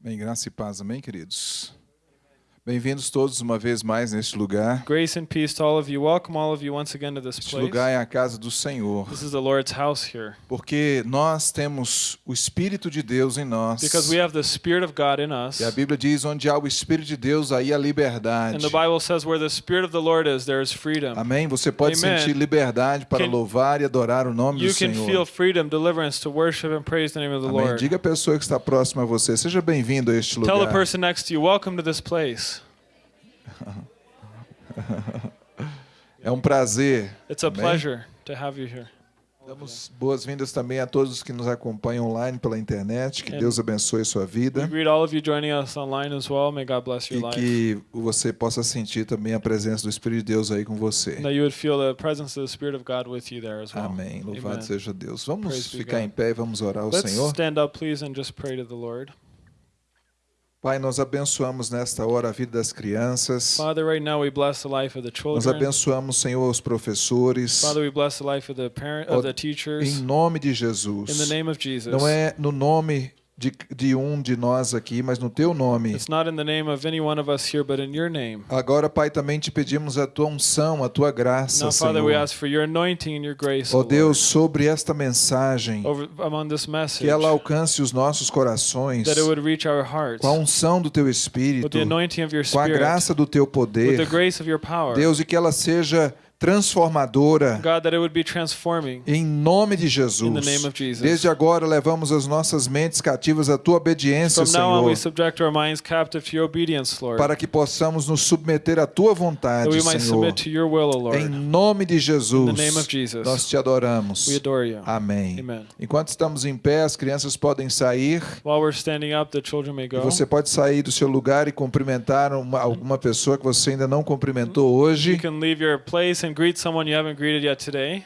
Bem, graça e paz, amém, queridos? Bem-vindos todos uma vez mais neste lugar. Grace and peace to all of you. Welcome all of you once again to this Este place. lugar é a casa do Senhor, This is the Lord's house here. porque nós temos o Espírito de Deus em nós. Because we have the Spirit of God in us. E a Bíblia diz: onde há o Espírito de Deus, aí há liberdade. And the Bible says where the Spirit of the Lord is, there is freedom. Amém? Você pode Amen. sentir liberdade para Can- louvar e adorar o nome You do can feel Senhor. freedom, deliverance to worship and praise the name of the Amém. Lord. Diga à pessoa que está próxima a você: seja bem-vindo a este Tell the lugar. person next to you, welcome to this place. É um prazer. It's a pleasure to have you here. Damos boas-vindas também a todos que nos acompanham online pela internet. Que And- Deus abençoe sua We vida. greet all of you joining us online as well. May God bless your E life. que você possa sentir também a presença do Espírito de Deus aí com você. And that you would feel the presence of the Spirit of God with you there as well. Amém. Louvado Amen. seja Deus. Vamos Praise ficar em pé e vamos orar ao Let's Senhor. stand up, please, and just pray to the Lord. Pai, nós abençoamos nesta hora a vida das crianças. Father, right now we bless the life of the Nós children. abençoamos, Senhor, os professores. Father, we bless the life of the parent of the teachers. Em nome de In the Jesus. name of Jesus. Não é no nome de, de um de nós aqui, mas no teu nome. Here. Agora, Pai, também te pedimos a tua unção, a tua graça, Now, Father, Senhor. your grace, Ó O Deus, sobre esta mensagem, over message, que ela alcance os nossos corações that it would reach our hearts com a unção do teu with Espírito, your com a Spirit, graça do teu poder. power. Deus, e que ela seja transformadora God, that it would be transforming. em nome de Jesus. In the name of Jesus. Desde agora levamos as nossas mentes cativas à tua obediência, Senhor, para que possamos nos submeter à tua vontade, Senhor. Em nome de Jesus, nós te adoramos. You. Amém. Enquanto estamos em pé, as crianças podem sair. While we're standing up, the children may go. você pode sair do seu lugar e cumprimentar uma- alguma pessoa que você ainda não cumprimentou You hoje. can leave your place and greet someone you haven't greeted yet today.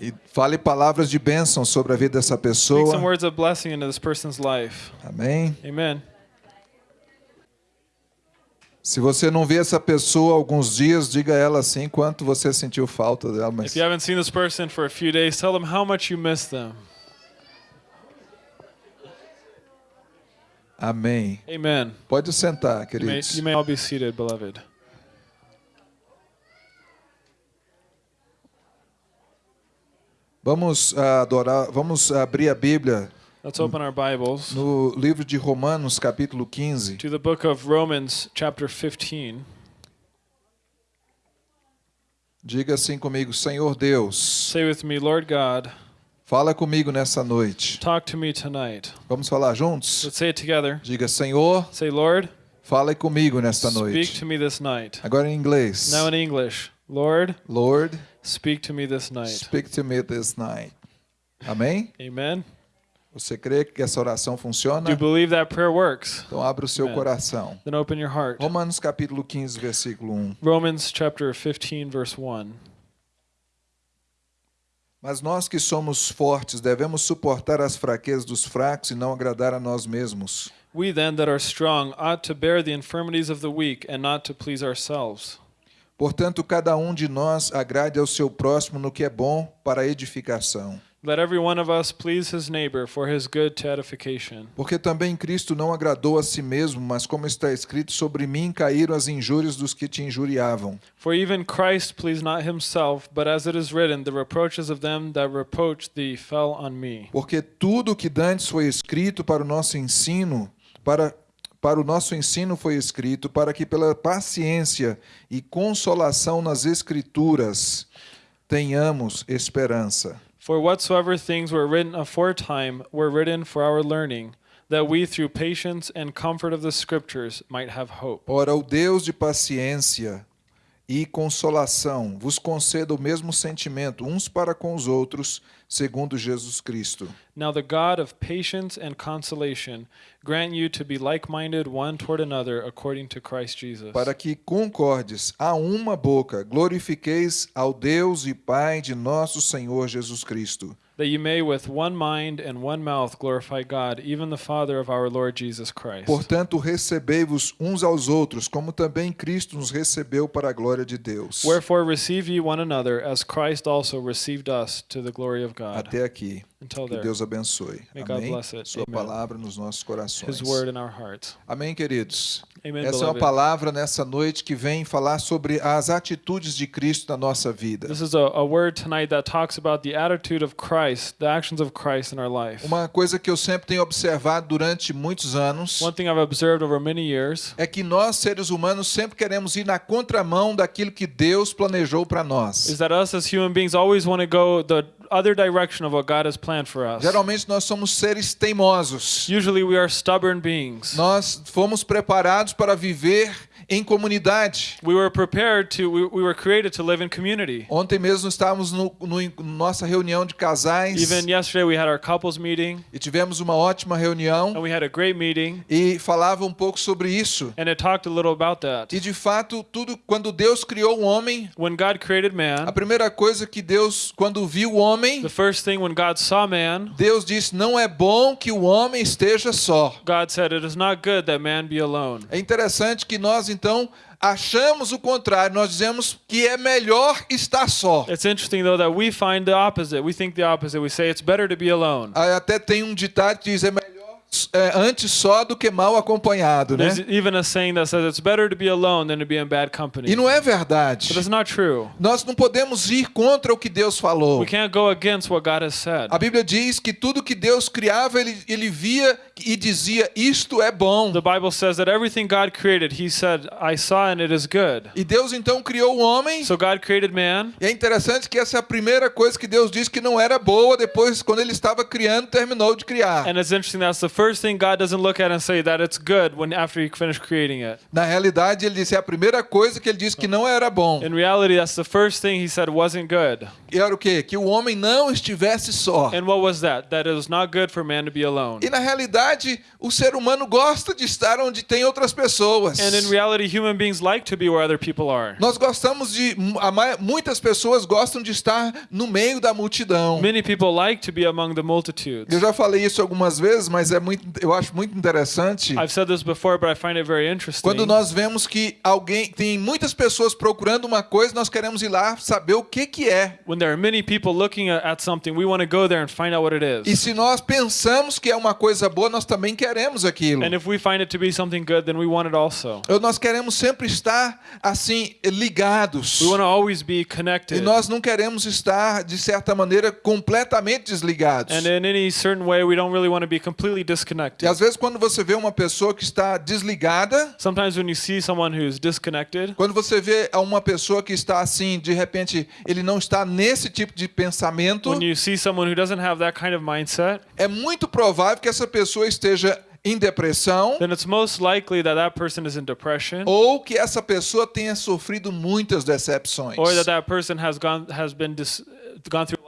E fale palavras de bênção sobre a vida dessa Speak some pessoa. words of blessing into this person's life. Amém. Amen. Se você não vê essa pessoa alguns dias, diga a ela assim quanto você sentiu falta dela. Mas If you haven't seen this person for a few days, tell them how much you miss them. amém. Amen. Pode sentar, You may, queridos. you may all be seated, beloved. Vamos adorar, vamos abrir a Bíblia Let's open our Bibles no livro de Romanos, capítulo 15. to the book of Romans, chapter 15. Diga assim comigo, Senhor Deus, Say with me, Lord God, fala comigo nessa noite. talk to me tonight. Vamos falar juntos? Let's say it together. Diga, Senhor, Say, Lord, fale comigo nesta speak noite. to me this night. Agora em inglês. Now in English, Lord, Lord, speak to me this night. speak to me this night. Amém? Amen. Você crê que essa oração funciona? Do you believe that prayer works? Então abra o seu Amen. coração. Then open your heart. Romanos capítulo 15, versículo 1. Romans chapter 15, verse 1. Mas nós que somos fortes devemos suportar as fraquezas dos fracos e não agradar a nós mesmos. We then that are strong ought to bear the infirmities of the weak and not to please ourselves. Portanto, cada um de nós agrade ao seu próximo no que é bom para a edificação. Let every one of us please his neighbor for his good to edification. Porque também Cristo não agradou a si mesmo, mas como está escrito, sobre mim caíram as injúrias dos que te injuriavam. For even Christ pleased not himself, but as it is written, the reproaches of them that reproached thee fell on me. Porque tudo o que dantes foi escrito para o nosso ensino, para para o nosso ensino foi escrito, para que pela paciência e consolação nas escrituras tenhamos esperança. For whatsoever things were written aforetime were written for our learning, that we through patience and comfort of the scriptures might have hope. Ora, o Deus de paciência e consolação vos conceda o mesmo sentimento uns para com os outros, segundo Jesus Cristo. Now the God of patience and consolation grant you to be like minded one toward another according to Christ Jesus. Para que concordes a uma boca, glorifiqueis ao Deus e Pai de nosso Senhor Jesus Cristo. That you may with one mind and one mouth glorify God, even the Father of our Lord Jesus Christ. Portanto, recebei-vos uns aos outros, como também Cristo nos recebeu para a glória de Deus. Wherefore receive ye one another, as Christ also received us to the glory of God. Até aqui. Until Que Deus abençoe. May Amém. Sua Amen. palavra nos nossos corações. His word in our hearts. Amém, queridos. Amen, Essa é uma beloved. palavra nessa noite que vem falar sobre as atitudes de Cristo na nossa vida. This is a, a word tonight that talks about the attitude of Christ, the actions of Christ in our life. Uma coisa que eu sempre tenho observado durante muitos anos One thing I've observed over many years é que nós, seres humanos, sempre queremos ir na contramão daquilo que Deus planejou para nós. is that us as human beings always want to go the other direction of what God has planned for us. Geralmente nós somos seres teimosos. Usually we are stubborn beings. Nós fomos preparados para viver em comunidade. We were prepared to, we, we were created to live in community. Ontem mesmo estávamos no, no nossa reunião de casais Even yesterday we had our couples meeting e tivemos uma ótima reunião and we had a great meeting e falava um pouco sobre isso. and it talked a little about that. E de fato, tudo quando Deus criou o homem, When God created a man, primeira coisa que Deus, quando viu o homem, the first thing when God saw man, Deus disse: "Não é bom que o homem esteja só". God said, It is not good that man be alone. É interessante que nós então achamos o contrário, nós dizemos que é melhor estar só. It's interesting though that we find the opposite. We think the opposite. We say it's better to be alone. Até tem um ditado que diz: "É é, antes só do que mal acompanhado", né? There's even a saying that says it's better to be alone than to be in bad company. E não é But verdade. it's not true. Nós não podemos ir contra o que Deus falou. We can't go against what God has said. A Bíblia diz que tudo que Deus criava, ele, ele via e dizia: Isto é bom. The Bible says that everything God created, He said, I saw and it is good. E Deus então criou o homem. So God created man. E é interessante que essa é a primeira coisa que Deus disse que não era boa, depois, quando ele estava criando, terminou de criar. And it's interesting that's the first thing God doesn't look at and say that it's good when after He finished creating it. Na realidade, ele disse: é a primeira coisa que ele disse que não era bom. In reality, that's the first thing He said wasn't good. E era o quê? Que o homem não estivesse só. And what was that? That it was not good for man to be alone. E na realidade, o ser humano gosta de estar onde tem outras pessoas. And in reality, human beings like to be where other people are. Nós gostamos de. Muitas pessoas gostam de estar no meio da multidão. Many people like to be among the multitudes. Eu já falei isso algumas vezes, mas é muito, eu acho muito interessante. I've said this before, but I find it very interesting. Quando nós vemos que alguém tem muitas pessoas procurando uma coisa, nós queremos ir lá saber o que que é. When there are many people looking at, something, we want to go there and find out what it E is. se nós pensamos que é uma coisa boa, nós também queremos aquilo. And if we find it to be something good, then we want it also. Eu- Nós queremos sempre estar assim ligados. We want to always be E connected. nós não queremos estar de certa maneira completamente desligados. And in any certain way, we don't really want to be completely E disconnected. às vezes quando você vê uma pessoa que está desligada, Sometimes when you see someone who's disconnected, quando você vê uma pessoa que está assim, de repente, ele não está nesse tipo de pensamento, when you see someone who doesn't have that kind of mindset, é muito provável que essa pessoa esteja em depressão then it's most likely that that person is in depression ou que essa pessoa tenha sofrido muitas decepções. or that that person has gone has been dis, gone through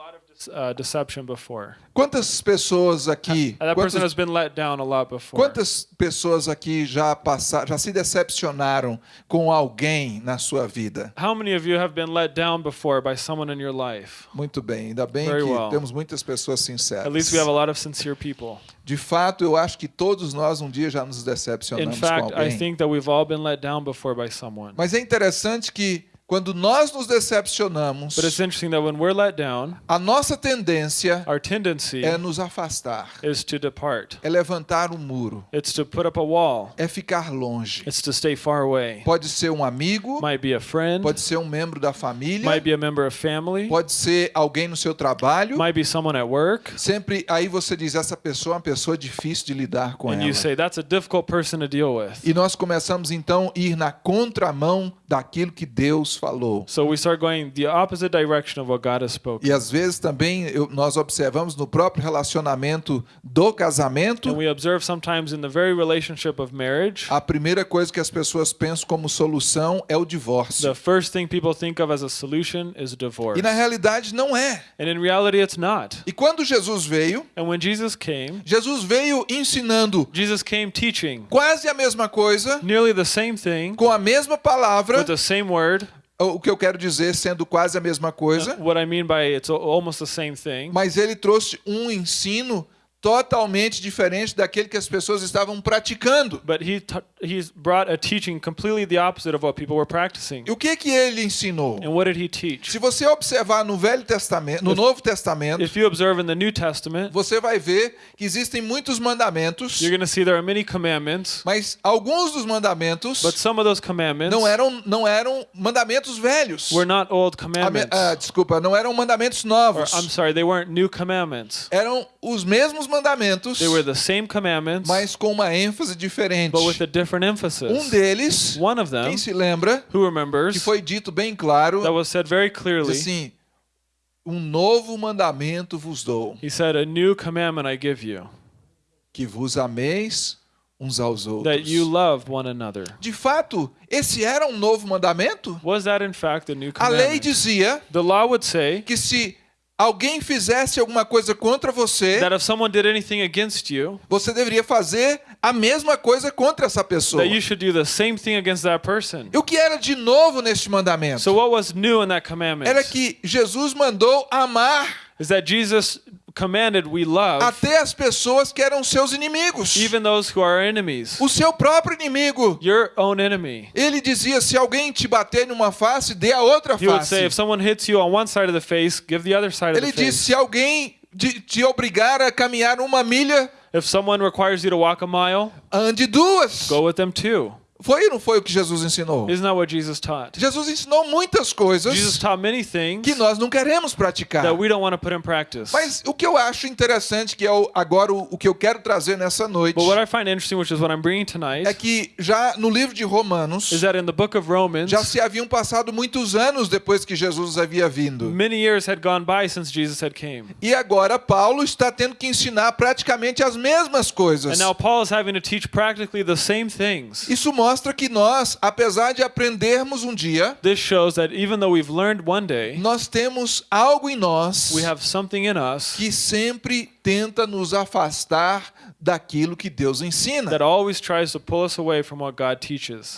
uh, deception before. Quantas pessoas aqui, And that person quantas, has been let down a lot before. quantas pessoas aqui já passaram, já se decepcionaram com alguém na sua vida? How many of you have been let down before by someone in your life? Muito bem, ainda bem Very que well. temos muitas pessoas At sinceras. least we have a lot of sincere people. De fato, eu acho que todos nós um dia já nos In decepcionamos fact, com I alguém. think that we've all been let down before by someone. Mas é interessante que quando nós nos decepcionamos, But it's interesting that when we're let down, a nossa tendência our tendency é nos afastar, is to depart. é levantar um muro, It's to put up a wall. é ficar longe. It's to stay far away. Pode ser um amigo, Might be a friend, pode ser um membro da família, might be a member of family, pode ser alguém no seu trabalho. might be someone at work. Sempre aí você diz essa pessoa é uma pessoa difícil de lidar com And ela. you say, that's a difficult person to deal with. E nós começamos então a ir na contramão daquilo que Deus falou. So we start going the opposite direction of what God has spoken. E às vezes também eu- nós observamos no próprio relacionamento do casamento, And we observe sometimes in the very relationship of marriage, a primeira coisa que as pessoas pensam como solução é o divórcio. the first thing people think of as a solution is divorce. E na realidade não é. And in reality, it's not. E quando Jesus veio, And when Jesus came, Jesus veio ensinando Jesus came teaching quase a mesma coisa, nearly the same thing com a mesma palavra, with the same word. O que eu quero dizer sendo quase a mesma coisa, What I mean by it's al- almost the same thing. mas ele trouxe um ensino totalmente diferente daquele que as pessoas estavam praticando. But he t- he's brought a teaching completely the opposite of what people were practicing. E o que que ele ensinou? And what did he teach? Se você observar no Velho Testamento, no Novo Testamento, If you observe in the New Testament, você vai ver que existem muitos mandamentos, you're going to see there are many commandments, mas alguns dos mandamentos but some of those commandments não eram não eram mandamentos velhos. were not old me- commandments. ah, desculpa, não eram mandamentos Or, novos. I'm sorry, they weren't new commandments. Eram os mesmos mandamentos, They were the same commandments, mas com uma ênfase diferente. but with a different emphasis. Um deles, One of quem them, se lembra, who remembers, que foi dito bem claro, that was said very clearly, assim: Um novo mandamento vos dou, he said, A new commandment I give you, que vos ameis uns aos that outros. you love one another. De fato, esse era um novo mandamento? Was that in fact a new A lei commandment? dizia The law would say que se alguém fizesse alguma coisa contra você, that if someone did anything against you, você deveria fazer a mesma coisa contra essa pessoa. that you should do the same thing against that person. E o que era de novo neste mandamento? So what was new in that commandment? Era que Jesus mandou amar Is that Jesus commanded we love até as pessoas que eram seus inimigos. even those who are enemies. O seu próprio inimigo. Your own enemy. Ele dizia: se alguém te bater numa face, dê a outra He would say, face. if someone hits you on one side of the face, give the other side of Ele the disse: face. se alguém de- te obrigar a caminhar uma milha, If someone requires you to walk a mile, ande duas. go with them too. Foi ou não foi o que Jesus ensinou? Isn't that what Jesus taught? Jesus ensinou muitas Jesus coisas taught many things que nós não queremos praticar. that we don't want to put in practice. Mas o que eu acho interessante, que é o- agora o, o que eu quero trazer nessa noite, But what I find interesting, which is what I'm bringing é tonight, que já no livro de Romanos, is that in the book of Romans, já se haviam passado muitos anos depois que Jesus havia vindo. many years had gone by since Jesus had came. E agora Paulo está tendo que ensinar praticamente as mesmas coisas. And now Paul is having to teach practically the same things. Isso mostra que nós, apesar de aprendermos um dia, This shows that even though we've learned one day, nós temos algo em nós we have something in us que sempre tenta nos afastar daquilo que Deus ensina.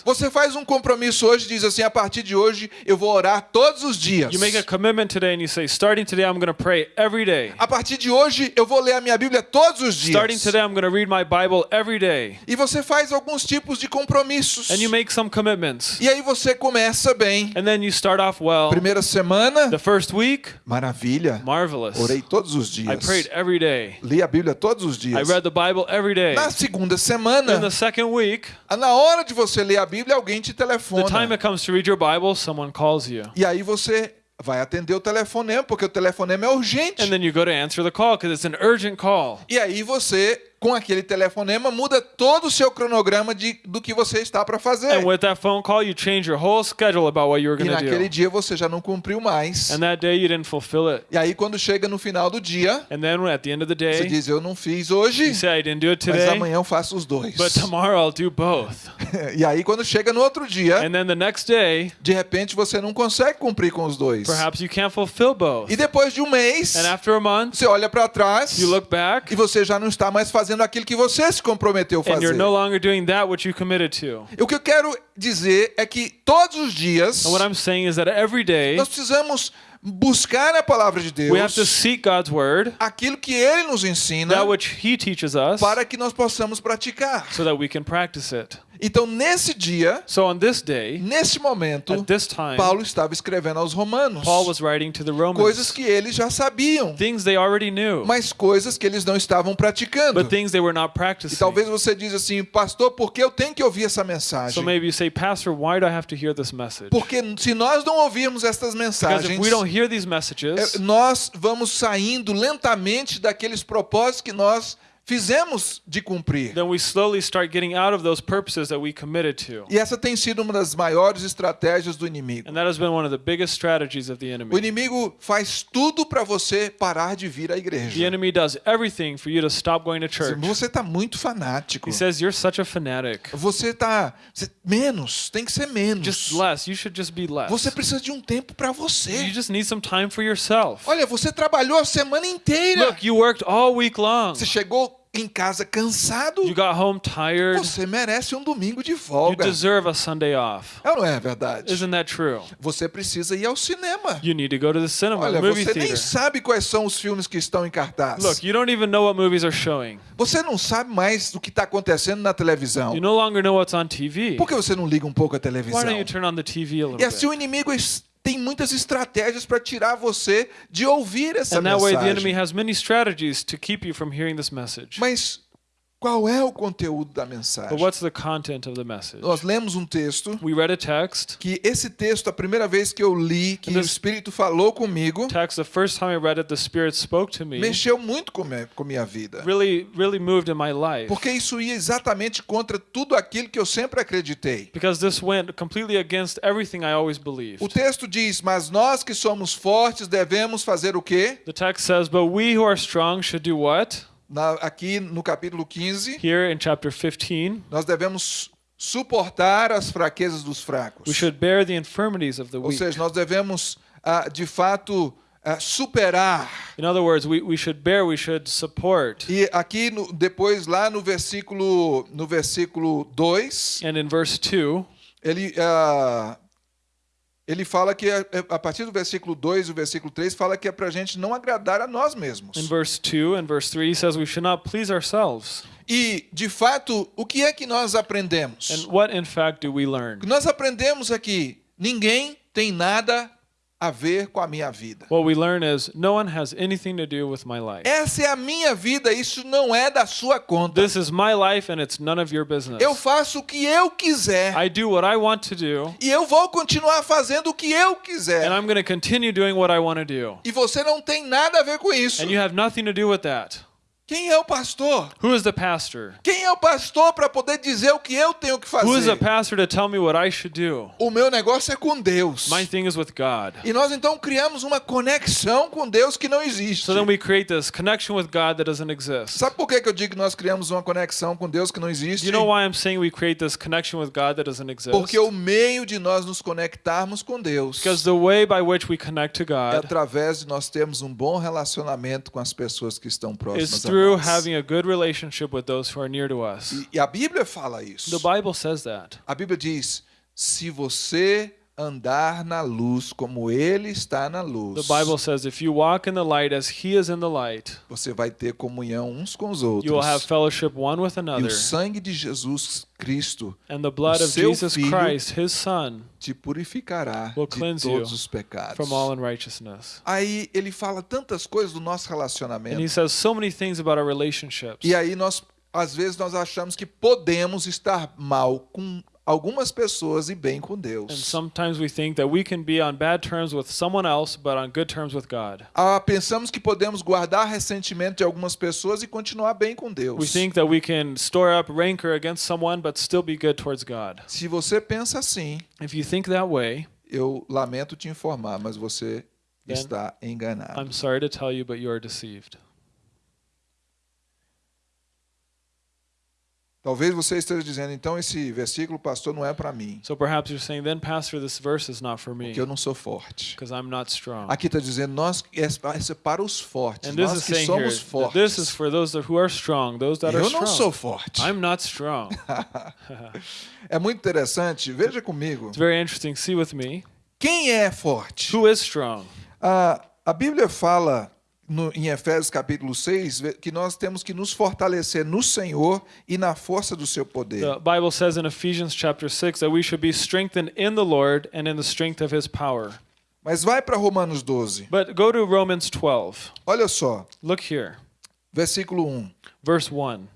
Você faz um compromisso hoje, diz assim: a partir de hoje eu vou orar todos os dias. A starting partir de hoje eu vou ler a minha Bíblia todos os Starting dias. today, I'm going to read my Bible every day. E você faz alguns tipos de compromissos. And you make some commitments. E aí você começa bem. And then you start off well. Primeira semana, The first week, maravilha. marvelous. Orei todos os I dias. prayed every day. Li a Bíblia todos os I dias. read the Bible every day. Na segunda In semana, the second week, na hora de você ler a Bíblia, alguém te the time telefona. it comes to read your Bible, someone calls you. E aí você vai atender o telefonema, porque o telefonema é urgente. And then you go to answer the call because it's an urgent call. E aí você, com aquele telefonema, muda todo o seu cronograma de, do que você está para fazer. And with that phone call, you change your whole schedule about what you were E going to naquele do. dia você já não cumpriu mais. And that day, you didn't fulfill it. E aí quando chega no final do dia, And then at the end of the você day, diz, eu não fiz hoje, you say, I didn't do it mas today, amanhã eu faço os dois. but tomorrow I'll do both. E aí quando chega no outro dia, And then the next day, de repente você não consegue cumprir com os dois. perhaps you can't fulfill both. E depois de um mês, And after a month, você olha para trás you look back e você já não está mais fazendo aquilo que você se comprometeu a and you're fazer. no longer doing that which you committed to. O que eu quero dizer é que todos os dias And what I'm saying is that every day, nós precisamos buscar a palavra de we have to Deus, seek God's word, aquilo que Ele nos ensina, that which He teaches us, para que nós possamos praticar. so that we can practice it. Então, nesse dia, So on this day, nesse momento, this time, Paulo estava escrevendo aos Romanos Paul was writing to the coisas Romans que eles já sabiam, things they already knew, mas coisas que eles não estavam praticando. but things they were not E practicing. talvez você diz assim, pastor, por que eu tenho que ouvir essa So mensagem? maybe you say, Pastor, why do I have to hear this message? Porque se nós não ouvirmos estas Because mensagens, if we don't hear these messages, nós vamos saindo lentamente daqueles propósitos que nós fizemos de cumprir. then we slowly start getting out of those purposes that we committed to. E essa tem sido uma das maiores estratégias do inimigo. And that has been one of the biggest strategies of the O enemy. inimigo faz tudo para você parar de vir à The igreja. enemy does everything for you to stop going to church. Você está muito fanático. He says, You're such a fanatic. Você está menos, tem que ser menos. Just less. You should just be less. Você precisa de um tempo para You você. just need some time for yourself. Olha, você trabalhou a semana inteira. Look, you worked all week long. Você chegou em casa cansado, You got home tired. você merece um domingo de You folga. deserve a Sunday off. É não é verdade? Isn't that true? Você precisa ir ao cinema. You need to go to the cinema, Olha, the movie você nem theater. sabe quais são os filmes que estão em cartaz. Look, you don't even know what movies are showing. Você não sabe mais do que está acontecendo na televisão. You no longer know what's on TV. Por que você não liga um pouco a Why televisão? don't you turn on the TV a little E assim o bit? inimigo es- tem muitas estratégias para tirar você de ouvir essa And mensagem. has many strategies to keep you from hearing this message. Mas qual é o conteúdo da mensagem? what's the content of the message? Nós lemos um texto We read a text. que esse texto, a primeira vez que eu li, que o Espírito falou comigo, Text. The first time I read it, the Spirit spoke to me. mexeu muito com minha, com minha vida. Really, really. Porque isso ia exatamente contra tudo aquilo que eu sempre acreditei. Because this went completely against everything I always believed. O texto diz: Mas nós que somos fortes devemos fazer o quê? The text says, But we who are strong should do what? Na- aqui no capítulo 15, Here in chapter 15, nós devemos suportar as fraquezas dos fracos. we should bear the infirmities of the Ou weak. seja, nós devemos, ah, de fato, ah, superar. In other words, we, we should bear, we should support. E aqui, no- depois, lá no versículo, no versículo 2, And in verse 2, ele, ah, ele fala que, a, a partir do versículo 2 e o versículo 3, fala que é para a gente não agradar a nós mesmos. in verse 2 and verse 3, he says we should not please ourselves. E, de fato, o que é que nós aprendemos? And what, in fact, do we learn? Nós aprendemos aqui, ninguém tem nada a ver com a minha vida. What we learn is no one has anything to do with my life. Essa é a minha vida, isso não é da sua conta. This is my life and it's none of your business. Eu faço o que eu quiser. I do what I want to do, E eu vou continuar fazendo o que eu quiser. and I'm going to continue doing what I want to do. E você não tem nada a ver com isso. And you have nothing to do with that. Quem é o pastor? Who is the pastor? Quem é o pastor para poder dizer o que eu tenho que Who is the fazer? pastor to tell me what I should do? O meu negócio é com Deus. My thing is with God. E nós então criamos uma conexão com Deus que não existe. So then we create this connection with God that doesn't exist. Sabe por que que eu digo que nós criamos uma conexão com Deus que não existe? You know why I'm saying we create this connection with God that doesn't exist? Porque o meio de nós nos conectarmos com Deus Because the way by which we connect to é God através de nós termos um bom relacionamento com as pessoas que estão próximas through nós. having a good relationship with those who are near to us. E, e a Bíblia fala isso. The Bible says that. A Bíblia diz: se você andar na luz como Ele está na luz, The Bible says if you walk in the light as He is in the light, você vai ter comunhão uns com os you will have outros. fellowship one with E another. o sangue de Jesus Cristo And the blood o of seu Jesus filho Christ, His Son, te purificará Will de cleanse todos you os pecados. from all unrighteousness. Aí ele fala tantas coisas do nosso And He relacionamento. says so many things about our relationships. E aí nós, às vezes, nós achamos que podemos estar mal com algumas pessoas e bem com And Deus. sometimes we think that we can be on bad terms with someone else, but on good terms with God. Ah, pensamos que podemos guardar ressentimento de algumas pessoas e continuar bem com We Deus. think that we can store up rancor against someone, but still be good towards God. Se você pensa assim, If you think that way, eu lamento te informar, mas você está enganado. I'm sorry to tell you, but you are deceived. Talvez você esteja dizendo, então esse versículo, pastor, não é para mim, So perhaps you're saying, then, Pastor, this verse is not for me porque eu não sou forte. because I'm not strong. Aqui está dizendo, nós é é para os fortes, And this nós is que saying here somos that this is fortes. for those who are strong, those that are Eu não sou strong. forte. I'm not strong. É muito interessante, veja comigo. It's very interesting. See with me. Quem é forte? Who is strong? A, a Bíblia fala no, em Efésios capítulo 6 ve- que nós temos que nos fortalecer no Senhor e na força do seu poder. The Bible says in Ephesians chapter 6 that we should be strengthened in the Lord and in the strength of his power. Mas vai para Romanos 12. But go to Romans 12. Olha só, Look here. versículo 1. Verse 1.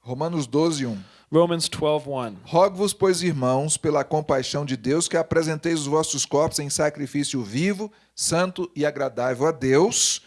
Romanos 12, 1. Romans 12, 1. Rogo-vos, pois, irmãos, pela compaixão de Deus, que apresenteis os vossos corpos em sacrifício vivo, santo e agradável a Deus,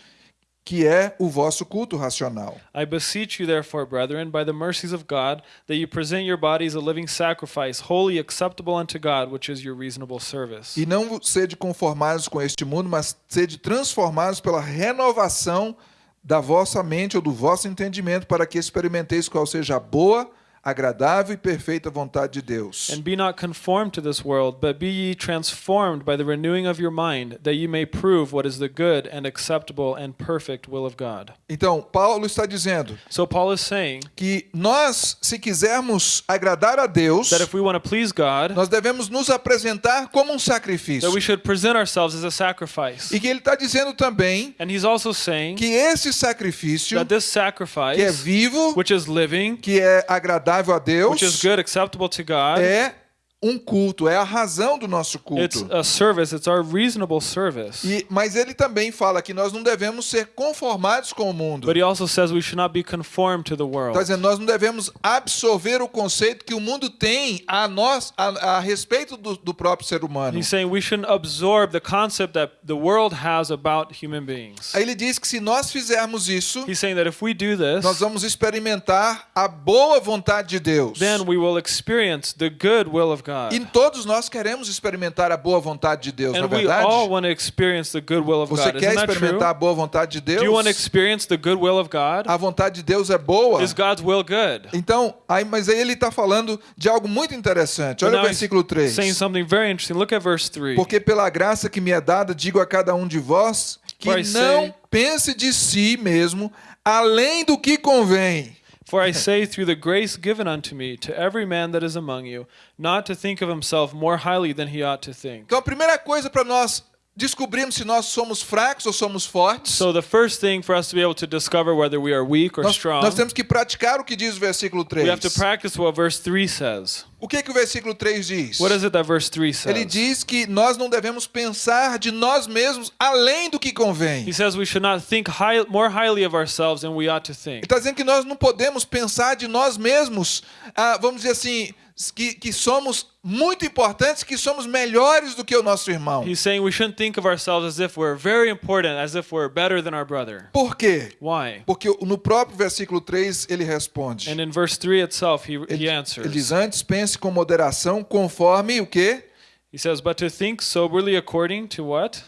que é o vosso culto racional. I beseech you, therefore, brethren, by the mercies of God, that you present your bodies a living sacrifice, holy, acceptable unto God, which is your reasonable service. E não sede conformados com este mundo, mas sede transformados pela renovação da vossa mente ou do vosso entendimento, para que experimenteis qual seja a boa, agradável e perfeita vontade de Deus. And be not conformed to this world, but be ye transformed by the renewing of your mind, that ye may prove what is the good and acceptable and perfect will of God. Então, Paulo está dizendo So Paul is saying que nós, se quisermos agradar a Deus, that if we want to please God, nós devemos nos apresentar como um sacrifício. that we should present ourselves as a sacrifice. E que ele está dizendo também And he's also saying que esse sacrifício, that this que é sacrifice, vivo, which is living, que é agradável a which is Deus, good, acceptable to God, é um culto, é a razão do nosso it's culto. a service, it's our reasonable service. E, mas ele também fala que nós não devemos ser conformados com o mundo. But he also says we should not be conformed to the Está world. dizendo, nós não devemos absorver o conceito que o mundo tem a nós a, a respeito do, do próprio ser humano. He's saying we shouldn't absorb the concept that the world has about human beings. Aí ele diz que se nós fizermos isso, He's saying that if we do nós this, vamos experimentar a boa vontade de Deus. then we will experience the good will of God. E todos nós queremos experimentar a boa vontade de Deus, é And we verdade? all want to experience the good will of Você God. quer experimentar a boa vontade de Do you want to Deus? experience the good will of God? A vontade de Deus é boa. Is God's will good? Então, aí, mas aí ele está falando de algo muito interessante. Olha o versículo 3. saying something very interesting. Look at verse 3. Porque pela graça que me é dada, digo a cada um de vós que For não say- pense de si mesmo além do que convém. For I say, through the grace given unto me, to every man that is among you, not to think of himself more highly than he ought to think. Então, a primeira coisa para nós descobrirmos se nós somos fracos ou somos fortes, So the first thing for us to be able to discover whether we are weak or nós, strong, nós temos que praticar o que diz o versículo 3. we have to practice what verse 3 says. O que, que o versículo 3 diz? What is it that verse 3 says? Ele diz que nós não devemos pensar de nós mesmos além do que convém. He says we should not think high, more highly of ourselves than we ought to think. Ele está dizendo que nós não podemos pensar de nós mesmos, ah, vamos dizer assim, que, que somos muito importantes, que somos melhores do que o nosso irmão. He's saying we shouldn't think of ourselves as if we're very important, as if we're better than our brother. Por quê? Why? Porque no próprio versículo 3 ele responde. And in verse 3 itself, he, he Ele, ele answers. diz: Antes pense com moderação, conforme o quê? He says, But to think soberly according to what?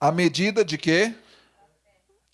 A medida de quê?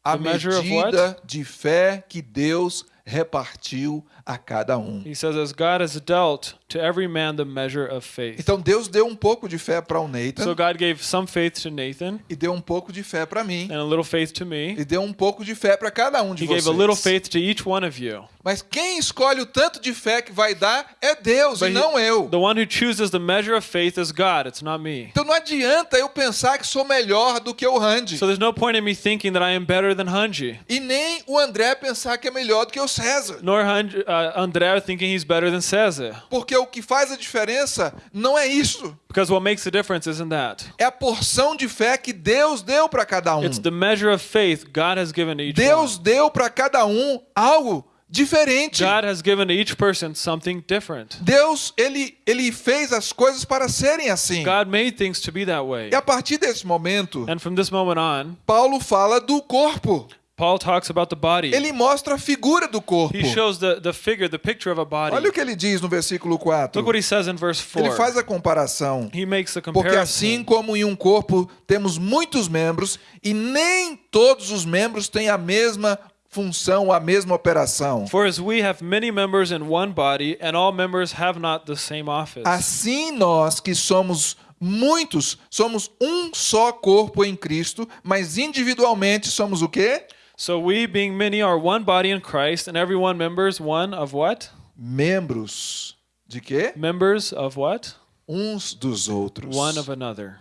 A medida de fé que Deus repartiu a cada um. He says, As God has dealt to every man the measure of faith. Então Deus deu um pouco de fé para o Nathan So God gave some faith to Nathan e deu um pouco de fé para mim and a little faith to me. e deu um pouco de fé para cada um de He vocês. gave a little faith to each one of you. Mas quem escolhe o tanto de fé que vai dar é Deus But e he- não eu. The one who chooses the measure of faith is God, it's not me. Então não adianta eu pensar que sou melhor do que o Randy. So there's no point in me thinking that I am better than Hanji, E nem o André pensar que é melhor do que o César. nor uh, Andrea thinking he's better than Cesar. Porque o que faz a diferença não é isso. Because what makes the difference isn't that. É a porção de fé que Deus deu para cada um. It's the measure of faith God has given to each Deus one. deu para cada um algo diferente. God has given each person something different. Deus, ele, ele fez as coisas para serem assim. God made things to be that way. E a partir desse momento, And from this moment on, Paulo fala do corpo. Paul talks about the body. Ele mostra a figura do corpo. He shows the, the figure, the picture of a body. Olha o que ele diz no versículo 4. Look what he says in verse 4. Ele faz a comparação. He makes a Porque assim comparison. como em um corpo temos muitos membros e nem todos os membros têm a mesma função, a mesma operação. For as we have many members in one body, and all members have not the same office. Assim nós que somos muitos, somos um só corpo em Cristo, mas individualmente somos o quê? So we, being many, are one body in Christ, and every one members one of what? Membros de quê? Members of what? Uns dos outros. One of another.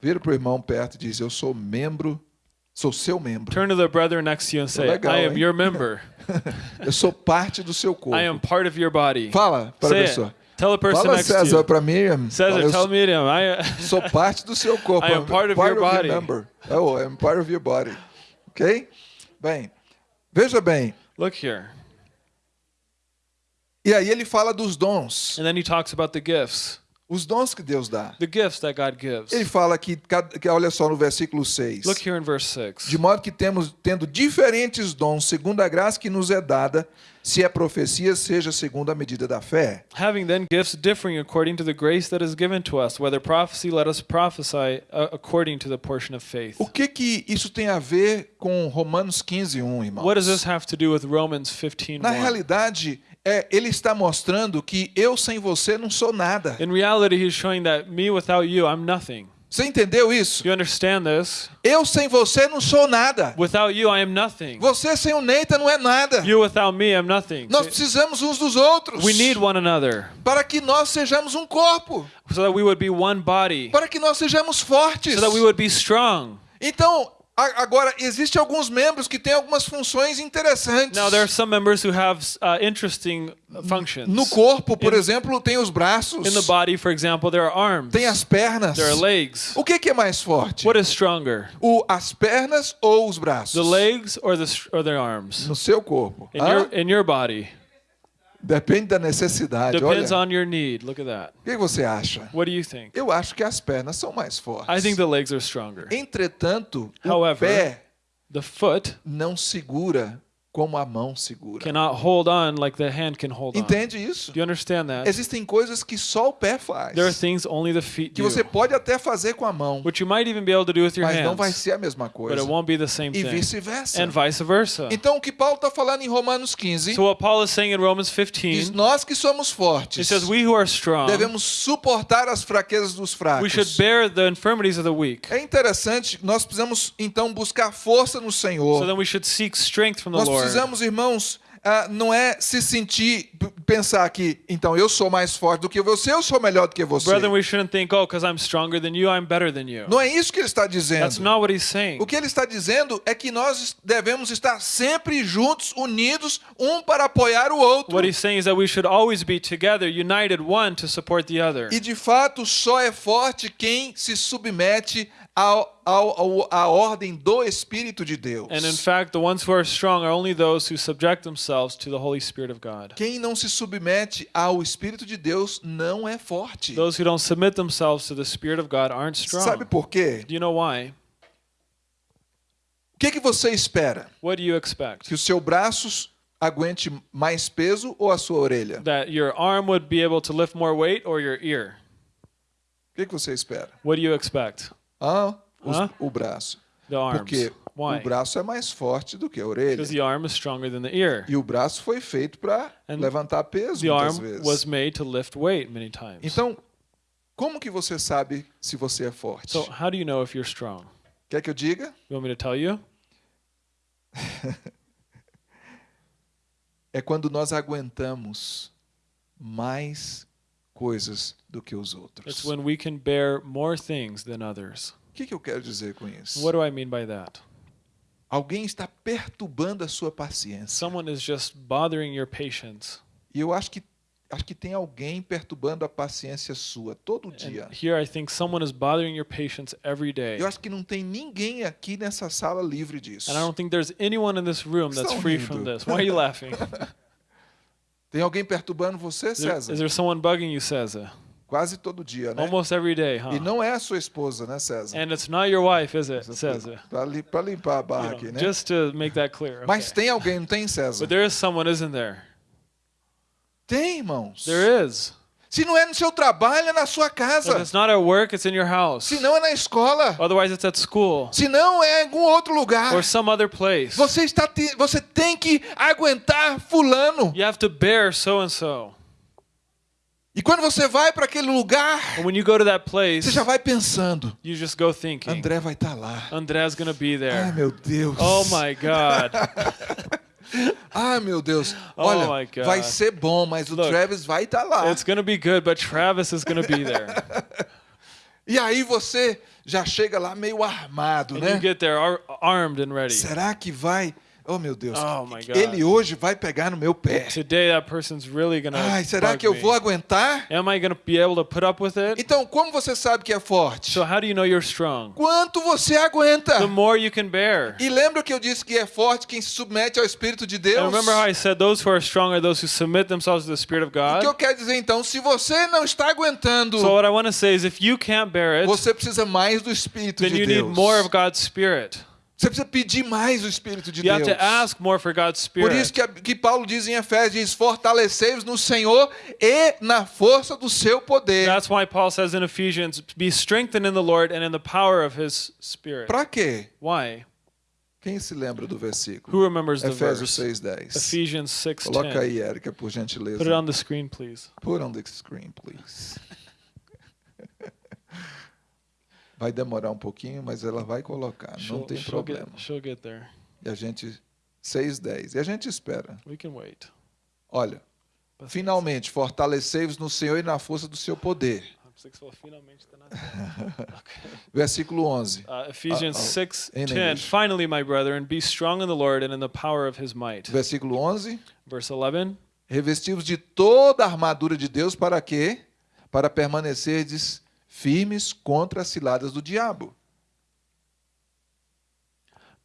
Vira pro irmão perto e diz: Eu sou membro, sou seu membro. Turn to the brother next to you and say, legal, I am hein? your member. Eu sou parte do seu corpo. I am part of your body. Fala para a pessoa. it. Tell the person Fala next to César you. para Miriam. Cesar, Fala, tell Miriam, I, sou parte do seu corpo. I am part of your body. member. Oh, I'm part of your body. Ok? Bem, veja bem. look here. E aí ele fala dos dons. And then he talks about the gifts, Os dons que Deus dá. the gifts that God gives. Ele fala que, que olha só no versículo 6. Look here in verse 6. De modo que temos tendo diferentes dons segundo a graça que nos é dada, se é profecia, seja segundo a medida da fé. Having then gifts differing according to the grace that is given to us, whether prophecy, let us prophesy uh, according to the portion of faith. O que que isso tem a ver com Romanos 15, 1, irmãos? What does this have to do with Romans 15? Na realidade, é, ele está mostrando que eu sem você não sou nada. In reality, he's showing that me without you, I'm nothing. Você entendeu isso? Do you understand this? Eu sem você não sou nada. Without you, I am nothing. Você sem o Neita não é nada. You without me. Nós precisamos uns dos outros We need one another para que nós sejamos um corpo, so that we would be one body, para que nós sejamos fortes. so that we would be strong. Então, agora existem alguns membros que têm algumas funções interessantes. Now, there are some members who have uh, interesting functions. No corpo, por In- exemplo, tem os braços, In the body, for example, there are arms, tem as pernas. there are legs. O que, que é mais forte? What is stronger, O, as pernas ou os braços? the legs or the or the arms? No seu corpo. In Hã? your in your body, Depende da necessidade. depends Olha, on your need. Look at that. o que você acha? What do you think? Eu acho que as pernas são mais fortes. I think the legs are stronger. Entretanto, o However, pé The foot não segura como a mão segura. cannot hold on like the hand can hold on. Entende isso? Do you understand that? Existem coisas que só o pé faz. There are things only the feet Que do, você pode até fazer com a mão, which you might even be able to do with your mas não vai hands, ser a mesma but coisa. it won't be the same E thing. vice-versa. And vice versa. Então, o que Paulo está falando em Romanos 15, So what Paul is saying in Romans diz: 15, nós que somos it fortes, says we who are strong, devemos suportar as fraquezas dos we should fracos. bear the infirmities of the weak. É interessante, nós precisamos então buscar força no So Senhor. then we should seek strength from the Nós Lord. Precisamos, irmãos, ah, não é se sentir, pensar que, então eu sou mais forte do que você, eu sou melhor do que você. Brethren, we shouldn't think, oh, because I'm stronger than you, I'm better than you. Não é isso que ele está That's dizendo. not what he's saying. O que ele está dizendo é que nós devemos estar sempre juntos, unidos, um para apoiar o outro. What he's saying is that we should always be together, united, one to support the other. E de fato, só é forte quem se submete ao, ao, à ordem do Espírito de Deus. And in fact, the ones who are strong are only those who subject themselves to the Holy Spirit of God. Quem não se submete ao Espírito de Deus não é forte. Those who don't submit themselves to the Spirit of God aren't Sabe strong. por quê? Do you know why? O que, que você espera? What do you expect? Que o seu braço aguente mais peso ou a sua orelha? That your arm would be able to lift more weight or your ear? O que, que você espera? What do you expect? Ah, os- Hã? o braço. The arms. Porque Why? o braço é mais forte do que a orelha. Because the arm is stronger than the ear. E o braço foi feito para levantar peso The muitas arm vezes. was made to lift weight many times. Então, como que você sabe se você é forte? So how do you know if you're strong? Quer que eu diga? You want me to tell you? É quando nós aguentamos mais coisas do que os outros. It's when we can bear more things than others. O que, que eu quero dizer com isso? What do I mean by that? Alguém está perturbando a sua paciência. Someone is just bothering your patience. E eu acho que acho que tem alguém perturbando a paciência sua todo dia. And here I think someone is bothering your patience every day. Eu acho que não tem ninguém aqui nessa sala livre disso. And I don't think there's anyone in this room that's Estão free rindo. from this. Why are you laughing? Tem alguém perturbando você, Is there, César? is there someone bugging you, Cesar? Quase todo dia, né? Almost every day, huh? E não é a sua esposa, né, César? And it's not your wife, is it, Cesar? Para limpar a barra You know, aqui, né? Just to make that clear. Mas okay. tem alguém, não tem, César? But there is someone, isn't there? Tem, irmãos. There is. Se não é no seu trabalho, é na sua If casa. it's not at work, it's in your house. Se não é na escola. Otherwise, it's at school Se não é em algum outro lugar. or some other place. Você, está te- você tem que aguentar fulano. You have to bear so and so. E quando você vai para aquele lugar, And when you go to that place, você já vai pensando. you just go thinking, André vai estar lá. Andre's gonna be Ai, there. meu Deus. Oh my God. Ai, meu Deus. Oh Olha, God. vai ser bom, mas o Look, Travis vai estar lá. It's gonna be good, but Travis is gonna be there. E aí você já chega lá meio armado, And né? you get there ar- armed and ready. Será que vai? Oh, meu Deus. Oh, God. Ele hoje vai pegar no meu pé. Today, that person's really gonna. Ai, será que eu vou aguentar? Am I gonna be able to put up with it? Então, como você sabe que é forte? So how do you know you're strong? Quanto você aguenta? The more you can bear. E lembra que eu disse que é forte quem se submete ao Espírito de Deus? And remember how I said those who are strong are those who submit themselves to the Spirit of O que eu God? quero dizer então, se você não está aguentando, So what I want to say is if you can't bear it, você precisa mais do Espírito then de you Deus. need more of God's Spirit. Você precisa pedir mais do Espírito de You have Deus. to ask more for God's Por isso Spirit. que, que Paulo diz em Efésios, diz, fortalecei-vos no Senhor e na força do seu poder. That's why Paul says in Ephesians, be strengthened in the Lord and in the power of his Spirit. Para quê? Why? O Quem se lembra do versículo? Who remembers the Efésios verse? 6:10. Ephesians Coloca 6:10. aí, Érica, por gentileza. Put it on the screen, please. Put on the screen, please. Vai demorar um pouquinho, mas ela vai colocar, não She'll, tem she'll problema. get, she'll get there. E a gente 6:10. E a gente espera. We can wait. Olha, Paciência. finalmente fortalecei-vos no Senhor e na força do seu poder. finalmente Versículo 11. Uh, Ephesians Uh-oh. 6 In 10. English. Finally, my brethren, be strong in the Lord and in the power of his might. Versículo 11. Verse 11. Revestivos de toda a armadura de Deus para quê? Para permanecerdes firmes contra as ciladas do diabo.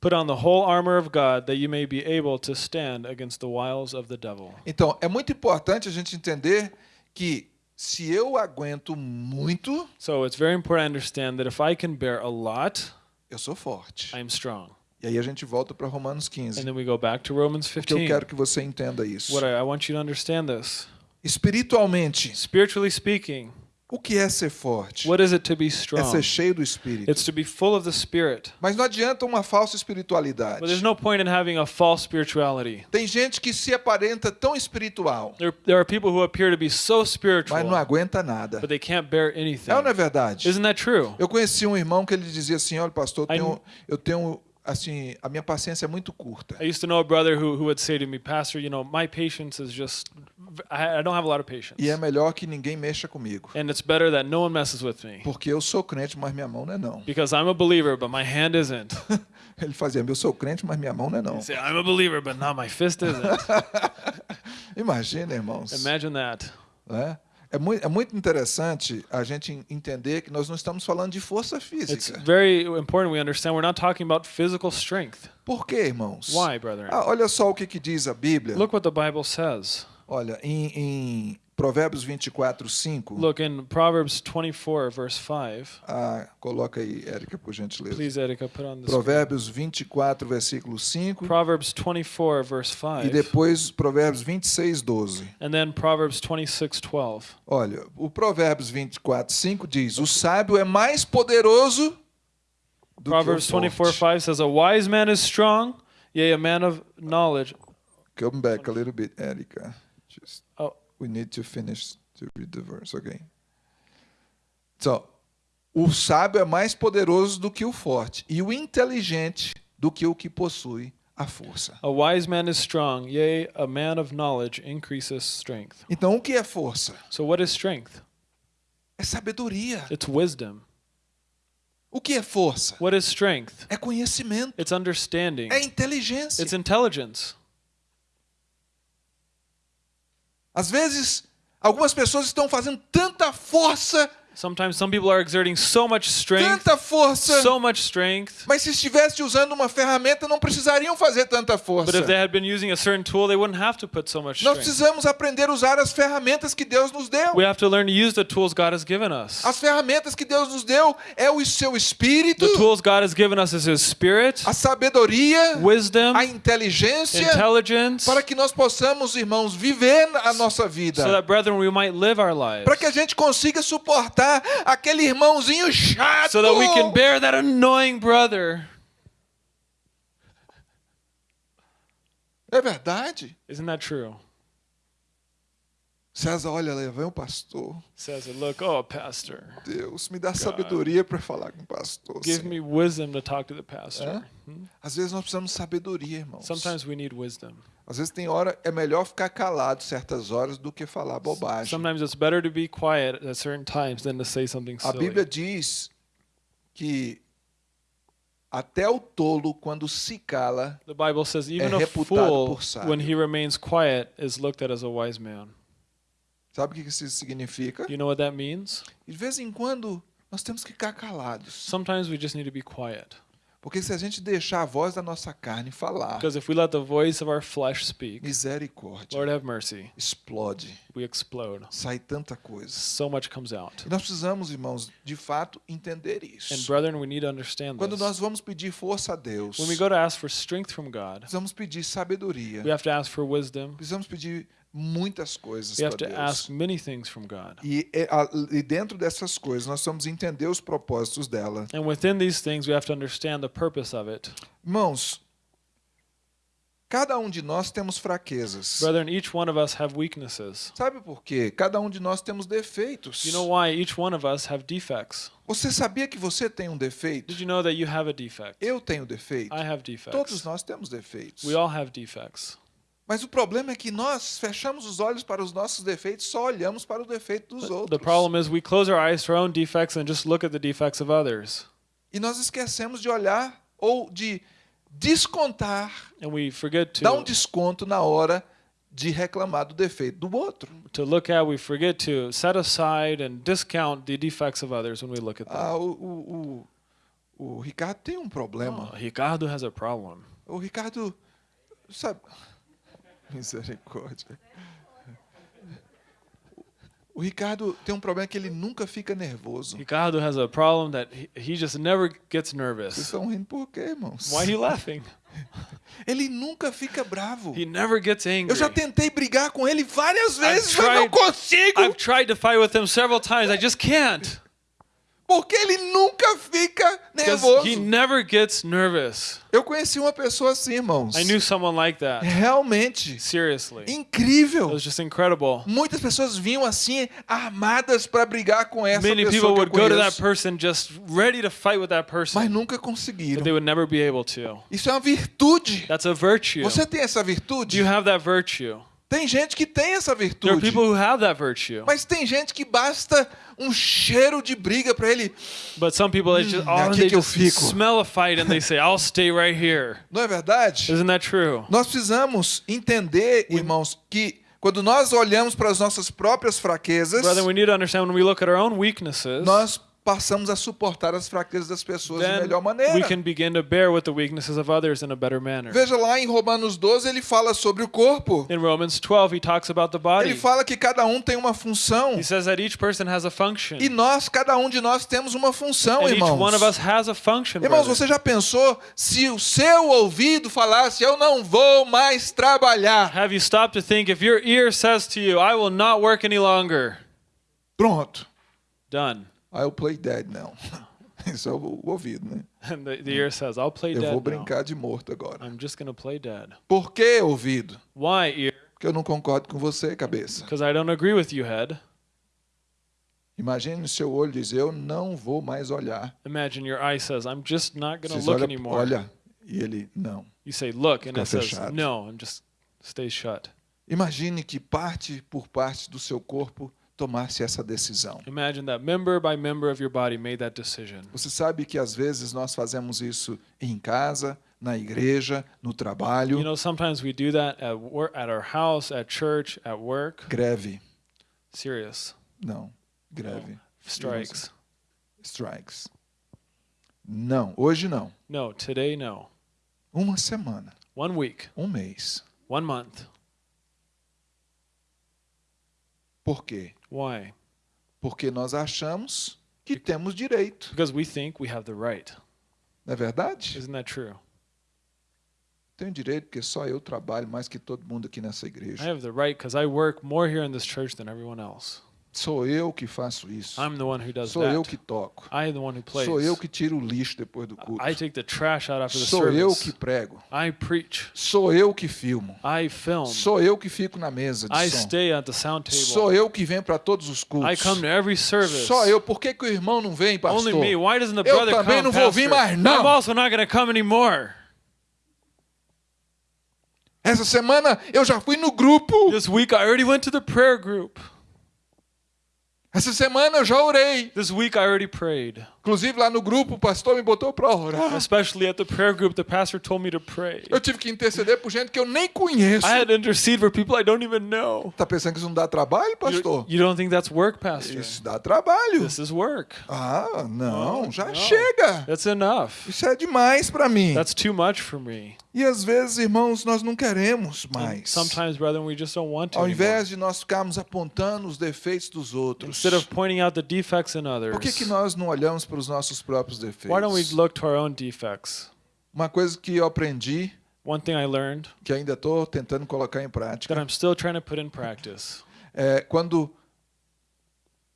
Put on the whole armor of God that you may be able to stand against the wiles of the devil. Então, é muito importante a gente entender que se eu aguento muito, So it's very important to understand that if I can bear a lot, eu sou forte. I am strong. E aí a gente volta para Romanos And 15. then we go back to Romans Porque eu 15. quero que você entenda isso. What I, I want you to understand this. Espiritualmente, Spiritually speaking, o que é ser forte? what is it to be É strong? ser cheio do Espírito. It's to be full of the Spirit. Mas não adianta uma falsa But espiritualidade. there's no point in having a false spirituality. Tem gente que se aparenta tão espiritual, There, there are people who appear to be so mas não spiritual, aguenta nada. but they can't bear anything. É ou não é verdade? Isn't that true? Eu conheci um irmão que ele dizia assim: olha, pastor, eu I- tenho, eu tenho assim, a minha paciência é muito curta. I used to know a brother who, who would say to me, Pastor, you know, my patience is just, I, I don't have a lot of patience. E é melhor que ninguém mexa comigo. And it's better that no one messes with me. Porque eu sou crente, mas minha mão não é não. Because I'm a believer, but my hand isn't. Ele fazia, eu sou crente, mas minha mão não é não. Say, I'm a believer, but not my fist isn't. Imagina, irmãos. Imagine that. né? É, muito, é muito interessante a gente entender que nós não estamos falando de força It's física. very important we understand we're not talking about physical strength. Por quê, irmãos? Why, brethren? Ah, olha só o que, que diz a Bíblia. Look what the Bible says. Olha, em, em Provérbios 24, 5. Look in Proverbs 24, verse 5. Ah, coloca aí, Érica, por gentileza. Please, Erica, put on the screen. Provérbios 24, versículo 5. Proverbs 24, verse 5. E depois Provérbios 26, 12. And then Proverbs 26, 12. Olha, o Provérbios 24, 5 diz: O sábio é mais poderoso do Proverbs que o 24, forte. 5 says, A wise man is strong, yea, a man of knowledge. Come back a little bit, Erica. Just. We need to finish to read the verse, okay? So, o sábio é mais poderoso do que o forte, e o inteligente do que o que possui a força. A wise man is strong, yea, a man of knowledge increases strength. Então, o que é força? So, what is strength? É sabedoria. It's wisdom. O que é força? What is strength? É conhecimento. It's understanding. É inteligência. It's intelligence. Às vezes, algumas pessoas estão fazendo tanta força, Sometimes some people are exerting so much strength, tanta força, so much strength, mas se estivesse usando uma ferramenta, não precisariam fazer tanta força. but if they had been using a certain tool, they wouldn't have to put so much Nós strength. precisamos aprender a usar as ferramentas que Deus nos deu. We have to learn to use the tools God has given us. As ferramentas que Deus nos deu é o seu espírito, The tools God has given us is His Spirit, a sabedoria, wisdom, a inteligência, intelligence, para que nós possamos, irmãos, viver a nossa vida. so that, brethren, we might live our lives. Para que a gente consiga suportar aquele irmãozinho chato. So that we can bear that annoying brother. É verdade. Isn't that true? César, olha, lá vem o pastor. It, look, oh, pastor, Deus, me dá sabedoria para falar com o pastor. give Senhor. me wisdom to talk to the pastor. Às vezes nós precisamos de sabedoria, irmãos. Sometimes we need wisdom. Às vezes tem hora, é melhor ficar calado certas horas do que falar bobagem. Sometimes it's better to be quiet at certain times than to say something A silly. Bíblia diz que até o tolo, quando se cala, The Bible says even a reputado fool, por sábio. when he remains quiet, is looked at as a wise man. sabe o que isso significa? You know what that means? De vez em quando, nós temos que ficar calados. Sometimes we just need to be quiet. Porque se a gente deixar a voz da nossa carne falar, Because if we let the voice of our flesh speak, misericórdia, Lord have mercy, explode, we explode. sai tanta coisa. So much comes out. E nós precisamos, irmãos, de fato entender And isso. brethren, we need to understand Quando this. nós vamos pedir força a Deus, When we go to ask for strength from God, precisamos pedir sabedoria, we have to ask for wisdom. precisamos pedir muitas coisas We have para to Deus. ask many things from God. E, e dentro dessas coisas, nós precisamos entender os propósitos dela. And within these things, we have to understand the purpose of it. Irmãos, Cada um de nós temos fraquezas. Brethren, each one of us have weaknesses. Sabe por quê? Cada um de nós temos defeitos. You know why each one of us have defects? Você sabia que você tem um defeito? Did you know that you have a defect? Eu tenho defeito. I have Todos defects. nós temos defeitos. We all have defects. Mas o problema é que nós fechamos os olhos para os nossos defeitos, só olhamos para o defeito dos The outros. problem is we close our eyes to our own defects and just look at the defects of others. E nós esquecemos de olhar ou de descontar, And we forget dar um to, desconto na hora de reclamar do defeito do outro. to look at, we forget to set aside and discount the defects of others when we look at them. Ah, o, o, o, o Ricardo tem um problema. Oh, Ricardo has a problem. O Ricardo, sabe? Misericórdia. O Ricardo tem um problema que ele nunca fica nervoso. Ricardo has a problem that he, he just never gets Vocês nervous. estão rindo por quê, irmãos? Why are you laughing? Ele nunca fica bravo. He never gets angry. Eu já tentei brigar com ele várias vezes, mas tried- não consigo. I've tried to fight with him several times. I just can't. Porque ele nunca fica nervoso. he never gets nervous. Eu conheci uma pessoa assim, irmãos. I knew someone like that. Realmente Seriously. It incrível. was just incredible. Muitas pessoas vinham assim armadas para brigar com essa Many pessoa people would go to that person just ready to fight with that mas person, nunca but conseguiram. they would never be able to. Isso é uma virtude. That's a virtue. Você tem essa Do virtude? you have that virtue? Tem gente que tem essa There are virtude. people who have that virtue. Mas tem gente que basta um cheiro de briga para ele. But some people, they just, oh, aqui they que eu just fico. smell a fight and they say, I'll stay right here. Não é verdade? Isn't that true? Nós precisamos entender, irmãos, que quando nós olhamos para as nossas próprias fraquezas, Brother, we need to understand when we look at our own weaknesses, nós passamos a suportar as fraquezas das pessoas de then melhor maneira. we can begin to bear with the weaknesses of others in a better manner. Veja lá em Romanos 12, ele fala sobre o corpo. In Romans 12, he talks about the body. Ele fala que cada um tem uma função. He says that each person has a function. E nós, cada um de nós, temos uma função, And each irmãos. one of us has a function. Irmãos, brother. você já pensou se o seu ouvido falasse, eu não vou mais trabalhar? Have you stopped to think if your ear says to you, I will not work any longer? Pronto. Done. I'll play dead now. Isso é o, o ouvido, né? And the, the ear says, I'll play Eu dead vou now. brincar de morto agora. I'm just to play dead. Por que ouvido? Why ear? Porque eu não concordo com você, cabeça. Because I don't agree with you, head. Imagine seu olho dizer, eu não vou mais olhar. Imagine your eye says, I'm just not going Vocês look olham, anymore. olha, e ele, não. You say, look, and Fica it says, fechado. no, and just stays shut. Imagine que parte por parte do seu corpo tomasse essa decisão. Imagine that member by member of your body made that decision. Você sabe que às vezes nós fazemos isso em casa, na igreja, no trabalho. You know, sometimes we do that at work, at our house, at church, at work. Greve. Serious Não. Greve. strikes. Strikes. Não. Hoje não. No, today, no. Uma semana. One week, Um mês. one month. Por quê? Why? Porque nós achamos que temos direito. Because we think we have the right. Não é verdade? Isn't that true? Tenho direito porque só eu trabalho mais que todo mundo aqui nessa I igreja. have the right because I work more here in this church than everyone else. Sou eu que faço isso. I'm the one who does Sou eu that. que toco. I am the one who plays. Sou eu que tiro o lixo depois do culto. I take the trash out after the Sou eu service. que prego. I preach. Sou eu que filmo. I film. Sou eu que fico na mesa de I som. stay at the sound table. Sou eu que venho para todos os I cultos. come to every service. Só eu. Por que, que o irmão não vem, pastor? Only me. Why doesn't the Eu brother também come, não vou vir mais, não. I'm also not going to come anymore. Essa semana eu já fui no grupo. This week I already went to the prayer group. Essa semana eu já orei. This week I already prayed. Inclusive lá no grupo o pastor me botou para orar. Especially at the prayer group, the pastor told me to pray. Eu tive que interceder por gente que eu nem conheço. I had to intercede for people I don't even know. Tá pensando que isso não dá trabalho, You, pastor? you don't think that's work, pastor? Isso dá trabalho. This is work. Ah, não, No, já no. chega. That's enough. Isso é demais para mim. That's too much for me. E às vezes, irmãos, nós não queremos mais. sometimes, brethren, we just don't want to. Ao invés de nós ficarmos apontando os defeitos dos outros, Instead of pointing out the defects in others, por que, que nós não olhamos para os nossos próprios why don't we defeitos? look to our own defects? Uma coisa que eu aprendi, One thing I learned que ainda estou tentando colocar em that prática, I'm still trying to put in practice é quando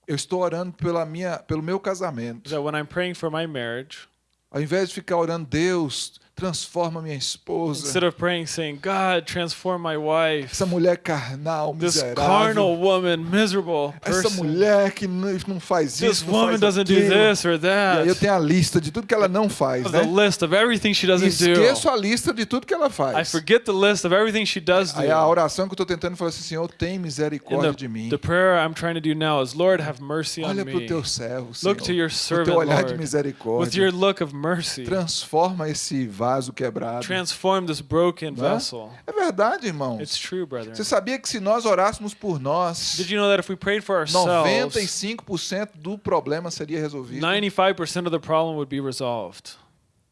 eu estou orando pela minha, pelo meu is casamento, that when I'm praying for my marriage, ao invés de ficar orando, Deus, transforma minha esposa. Instead of praying, saying, God, transform my wife. Essa mulher carnal, This miserável. carnal woman, miserable Essa person. mulher que não faz This isso, não woman doesn't do aquilo. this or E aí eu that. tenho a lista de tudo que ela não faz, Of the né? list of everything she doesn't do. esqueço a lista de tudo que ela I faz. forget the list of everything she does Aí a do. oração que eu estou tentando falar assim, Senhor, tem misericórdia de mim. the, the prayer I'm trying to do now is, Lord, have mercy on Olha para o me. teu servo, Senhor. Look to your O servant, teu olhar de Lord, with misericórdia. your look of mercy. Transforma esse vaso quebrado. Transform this broken Né? vessel. É verdade, It's irmãos. true, brethren. Você sabia que se nós orássemos por nós, Did you know that if we prayed for ourselves, 95% do problema seria resolvido? 95% of the problem would be resolved?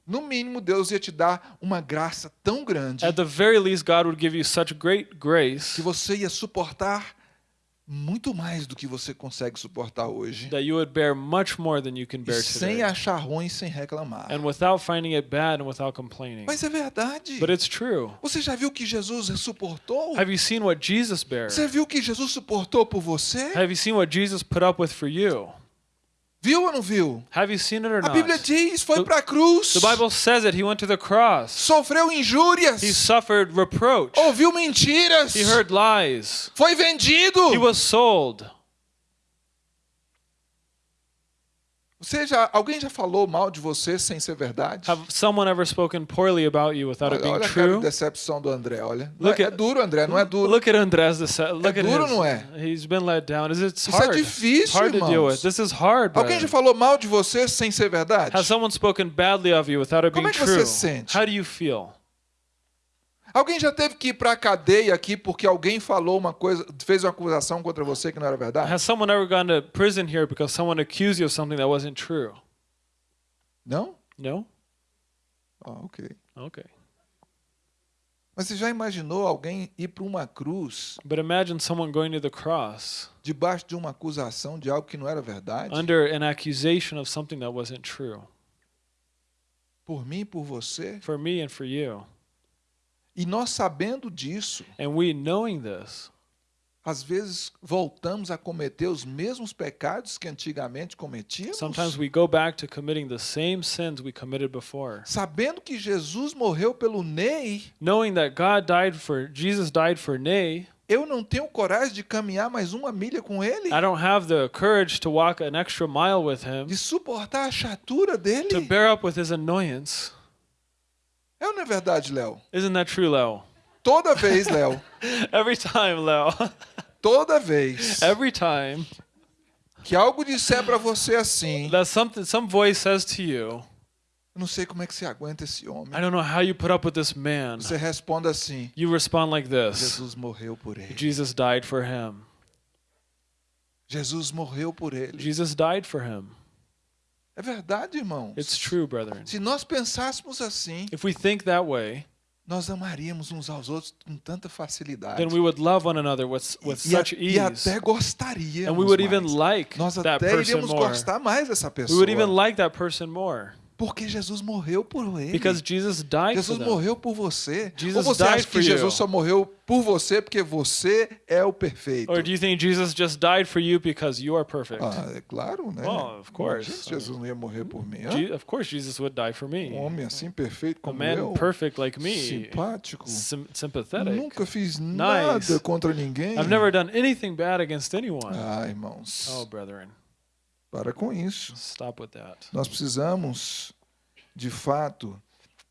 No mínimo, Deus ia te dar uma graça tão grande At the very least, God would give you such great grace que você ia suportar muito mais do que você consegue suportar hoje. that you would bear much more than you can bear sem today. achar ruim, sem reclamar. And without finding it bad and without complaining. Mas é verdade. But it's true. Você já viu que Jesus suportou? Have you seen what Jesus bear? Você viu que Jesus suportou por você? Have you seen what Jesus put up with for you? Viu ou não viu? Have you seen it or A Bíblia not? diz, foi The- para a cruz. The Bible says it. He went to the cross. Sofreu injúrias. He suffered reproach. Ouviu mentiras. He heard lies. Foi vendido. He was sold. Você já, alguém já falou mal de você sem ser verdade? Have someone ever spoken poorly about you without it Olha, being olha a cara de true? decepção do André, olha. Look é, at- é duro, André, não é duro. Look at Andres. This, look at duro, his. não é? He's been let down. Is it Isso é difícil, It's hard to deal with. This is hard. Alguém já falou mal de você sem ser verdade? Has someone spoken badly of you without it Como being é que você true? sente? How do you feel? Alguém já teve que ir para a cadeia aqui porque alguém falou uma coisa, fez uma acusação contra você que não era verdade? Has someone ever gone to prison here because someone accused you of something that wasn't true? Não? No? Ah, ok. Okay. Mas você já imaginou alguém ir para uma cruz But imagine someone going to the cross debaixo de uma acusação de algo que não era verdade? under an accusation of something that wasn't true Por mim por você? for me and for you. E nós sabendo disso, And we knowing this, às vezes voltamos a cometer os mesmos pecados que antigamente cometíamos? sometimes we go back to committing the same sins we committed before. Sabendo que Jesus morreu pelo Ney, Knowing that God died for Jesus died for Nay, eu não tenho coragem de caminhar mais uma milha com ele? I don't have the courage to walk an extra mile with him, De suportar a chatura dele? to bear up with his annoyance. É não é verdade, Léo? Isn't that true, Leo? Toda vez, Léo, Every time, Leo. toda vez Every time que algo disser para você assim, that something some voice says to you, eu não sei como é que você aguenta esse homem. I don't know how you put up with this man. Você responde assim: You respond like this. Jesus morreu por ele. Jesus died for him. Jesus morreu por ele. Jesus died for him. É verdade, irmãos. It's true, brethren. Se nós pensássemos assim, If we think that way, nós amaríamos uns aos outros com tanta facilidade. then we would love one another with, with e, such e ease. até gostaríamos And we would even mais. like Nós that até person iríamos more. gostar mais dessa We pessoa. would even like that person more. Porque Jesus morreu por ele. Because Jesus died for Jesus morreu por você. Jesus Ou você died acha que. Jesus só morreu por você porque você é o perfeito? Or do you think Jesus just died for you because you are perfect? Ah, é claro, né? Well, of course. Se Jesus não ia morrer por mim. Je- of course, Jesus would die for me. Um homem assim perfeito A como man eu, perfect like me, simpático, sym- sympathetic. nunca fiz nada contra ninguém. I've never done anything bad against anyone. Ah, irmãos, Oh, brethren, para com isso. stop with that. Nós precisamos, de fato,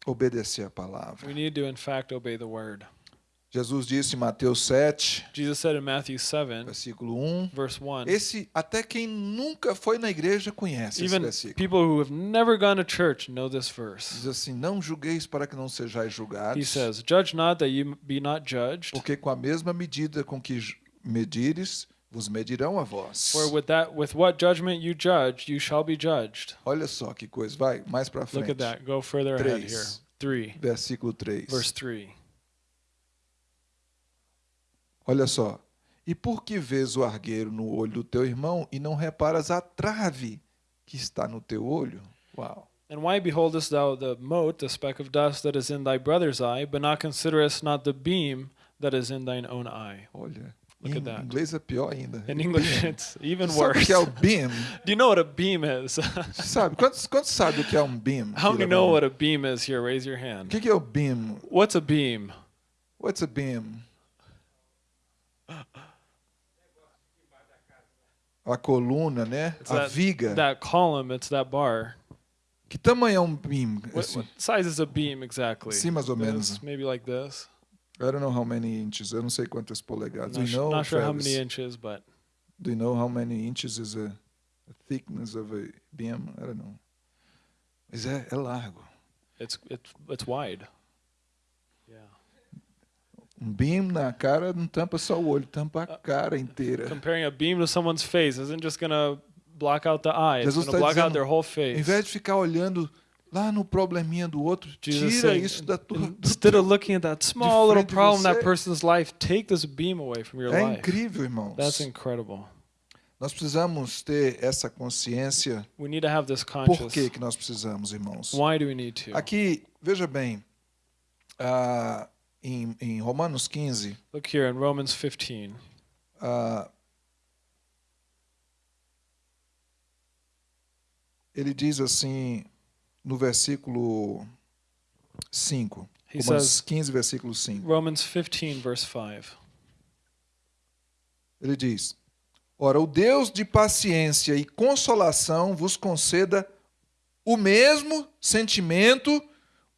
obedecer a palavra. We need to, in fact, obey the word. Jesus disse em Mateus 7, Jesus said in Matthew 7, versículo 1. verse 1, Esse, até quem nunca foi na igreja conhece esse even versículo. people who have never gone to church know this Diz verse. assim: Não julgueis para que não sejais He julgados, says, Judge not that you be not judged, porque com a mesma medida com que medires, vos medirão a vós. for with that with what judgment you judge, you shall be judged. Olha só que coisa, vai mais para Look frente. at that. Go further ahead here. Três. 3, Versículo 3. verse 3. Olha só. E por que vês o argueiro no olho do teu irmão e não reparas a trave que está no teu olho? Uau. And why beholdest thou the mote, the speck of dust that is in thy brother's eye, but not considerest not the beam that is in thine own eye? Olha, Look Em at that. inglês é pior ainda. In English, it's even Sabe o worse. que é o beam? Do you know what a beam is? Sabe? Quantos, quantos sabem o que é um beam? How many know what a beam is here? Raise your O hand. que que é o beam? What's a beam? What's a beam? A coluna, né? It's a that, viga. that column, it's that bar. Que tamanho é um beam? What, what size is a beam exactly? Sim, mais ou menos. Maybe like this. I don't know how many inches. Eu não sei quantas polegadas. Not, know, not sure how Travis? many inches, but Do you know how many inches is a, a thickness of a beam? I don't know. Mas é, é largo. it's it's it's wide. Yeah. Um beam na cara não tampa só o olho, tampa Uh, a cara inteira. Comparing a beam to someone's face isn't just gonna block out the eye. It's gonna está block out dizendo, their whole Em face. vez de ficar olhando lá no probleminha do outro, Jesus tira saying, isso da tua. Instead of looking at that small little problem in that person's life, take this beam away from your É life. incrível, irmãos. That's incredible. Nós precisamos ter essa consciência. We need to have this Por que, que nós precisamos, irmãos? Why do we need to? Aqui, veja bem, ah, em, em Romanos 15, Look here in Romans 15. ah, ele diz assim, no versículo 5, He Romanos says, 15, versículo 5, Romans 15, verse 5. ele diz: Ora, o Deus de paciência e consolação vos conceda o mesmo sentimento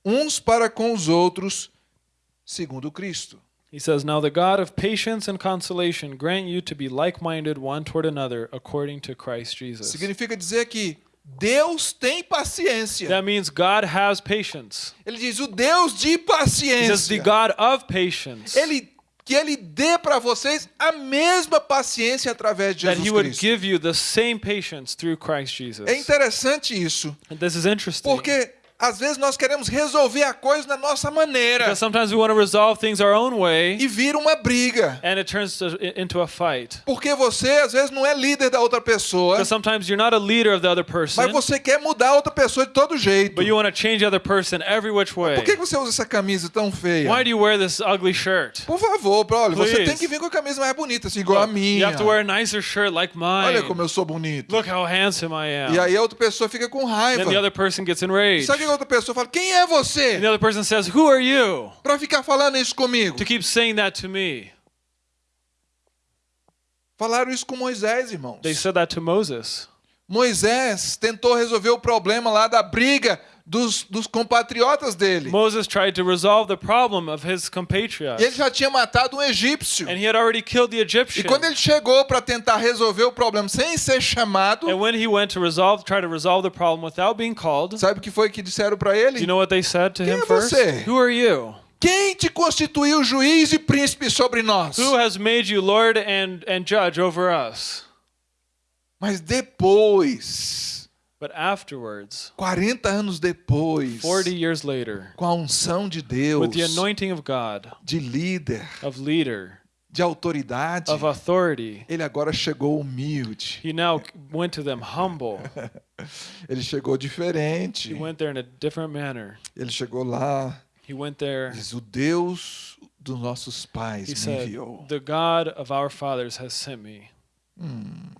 uns para com os outros, segundo Cristo. He says, Now the God of patience and consolation grant you to be like minded one toward another according to Christ Jesus. Significa dizer que Deus tem paciência. That means God has patience. Ele diz o Deus de He says, The paciência. God of patience. Ele que ele dê para vocês a mesma paciência através de That Jesus He would Cristo. give you the same patience through Christ Jesus. É interessante isso, And this is interesting. porque às vezes nós queremos resolver a coisa da nossa maneira sometimes we want to resolve things our own way, e vira uma briga. and it turns to, into a fight. Porque você às vezes não é líder da outra pessoa, Because sometimes you're not a leader of the other person, mas você quer mudar a outra pessoa de todo jeito. but you want to change the other person every which way. Por que você usa essa camisa tão feia? Why do you wear this ugly shirt? Por favor, olha, você tem que vir com a camisa mais bonita, assim, igual a You minha. have to wear a nicer shirt like mine. Olha como eu sou bonito. Look how handsome I am. E aí a outra pessoa fica com raiva. Then the other person gets enraged. Sabe o que a outra pessoa fala? Quem é And você the other person says, Who are you pra ficar falando isso comigo? to keep saying that to me? Falaram isso com Moisés, irmãos. They said that to Moses. Moisés tentou resolver o problema lá da briga dos, dos compatriotas dele. Moses tried to resolve the problem of his E ele compatriots. já tinha matado um egípcio. And he had already killed the E Egyptian. quando ele chegou para tentar resolver o problema sem ser chamado, And when he went to resolve, try to resolve the problem without being called, sabe o que foi que disseram para do ele? you know what they said to Quem him é first? você? Who are you? Quem te constituiu juiz e príncipe sobre nós? Who has made you Lord and, and judge over us? Mas depois, But afterwards, 40 anos depois, 40 years later, com a unção de Deus, with the anointing of God, de líder, of leader, de autoridade, of authority, ele agora chegou humilde. he now went to them humble. Ele chegou diferente. He went there in a different manner. Ele chegou lá, He went there. diz: O Deus dos nossos pais He me said, enviou. The God of our fathers has sent me.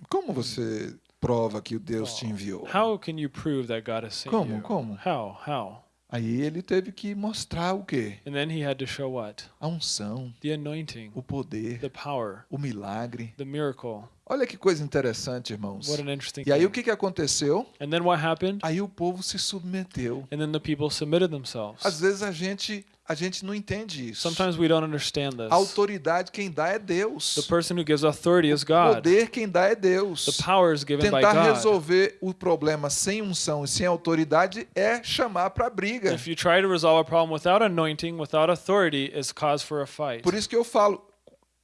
Como você prova que o Deus te enviou? How can you prove that God has sent Como? you? Como? How? How? Aí ele teve que mostrar o quê? And then he had to show what? A unção, The anointing, o poder, the power, o milagre. the miracle. Olha que coisa interessante, irmãos. What an interesting E aí o thing. que, que aconteceu? And then what happened? Aí o povo se submeteu. And then the people submitted themselves. Às vezes a gente a gente não entende isso. Sometimes we don't understand A this. autoridade quem dá é Deus. The person who gives authority is O God. poder quem dá é Deus. The power is given by Tentar God. resolver o problema sem unção e sem autoridade é chamar para briga. If you try to resolve a problem without anointing, without authority, it's cause for a fight. Por isso que eu falo,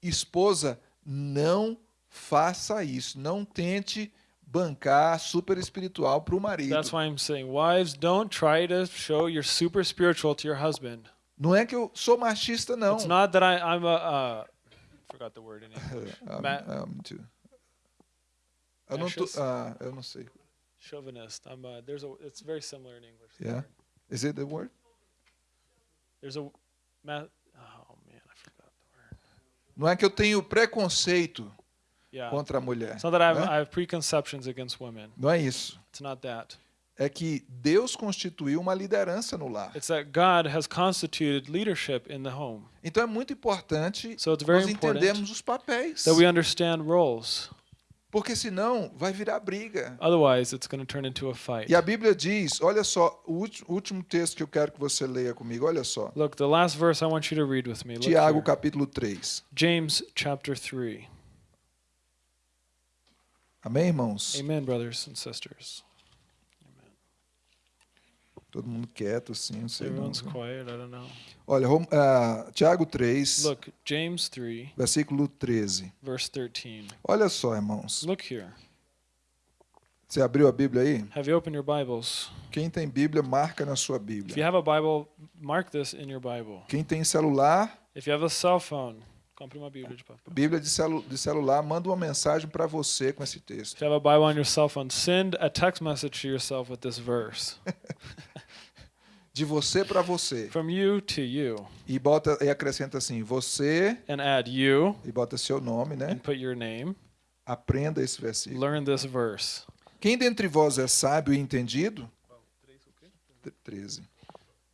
esposa, não faça isso. Não tente bancar super espiritual para o marido. That's why I'm saying, wives, don't try to show you're super spiritual to your husband. Não é que eu sou machista, não. It's not that I, I'm a, uh, forgot the word in English. Um, Ma- um, to- Eu não, tô, ah, eu não sei. chauvinist. I'm a, there's a, it's very similar in English. Yeah. word. Is it the word? There's a, ma- oh man, I forgot the word. Não é que eu tenho preconceito Yeah. contra a mulher. It's not that I have, né? I have preconceptions against women. Não é isso. It's not that. É que Deus constituiu uma liderança no lar. It's that God has constituted leadership in the home. Então é muito importante So it's very nós entendermos os papéis. That we understand roles. Porque senão vai virar briga. Otherwise, it's going to turn into a fight. E a Bíblia diz, olha só, o último texto que eu quero que você leia comigo, olha só. Look, the last verse I want you to read with me. Look Tiago here. capítulo 3. James chapter 3. Amém, irmãos? Amen, brothers and sisters. Todo mundo quieto assim, não sei não. Everyone's quiet. I don't know. Olha, ah, Tiago 3, Look, James 3, versículo 13. verse 13. Olha só, irmãos. Look here. Você abriu a Bíblia aí? Have you opened your Bibles? Quem tem Bíblia, marca na sua If you Bíblia. have a Bible, mark this in your Bible. Quem tem celular, If you have a cell phone, compre uma Bíblia de papel. Bíblia de, celu de celular, manda uma mensagem para você com esse texto. If you have a Bible on your cell phone, send a text message to yourself with this verse. De você para você. From you to you. E bota e acrescenta assim: você And add you e bota seu nome, né? and put your name. Aprenda esse versículo. Learn this verse. Quem dentre vós é sábio e entendido? 13.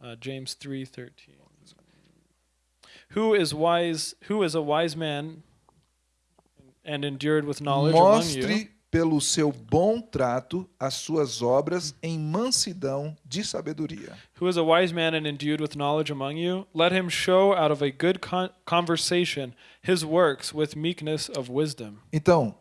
Uh, James 3:13. Who is wise? Who is a wise man and endured with knowledge among you? Mostre pelo seu bom trato as suas obras em mansidão de sabedoria. Who is a wise man and endued with knowledge among you? Let him show out of a good con- conversation his works with meekness of wisdom. Então,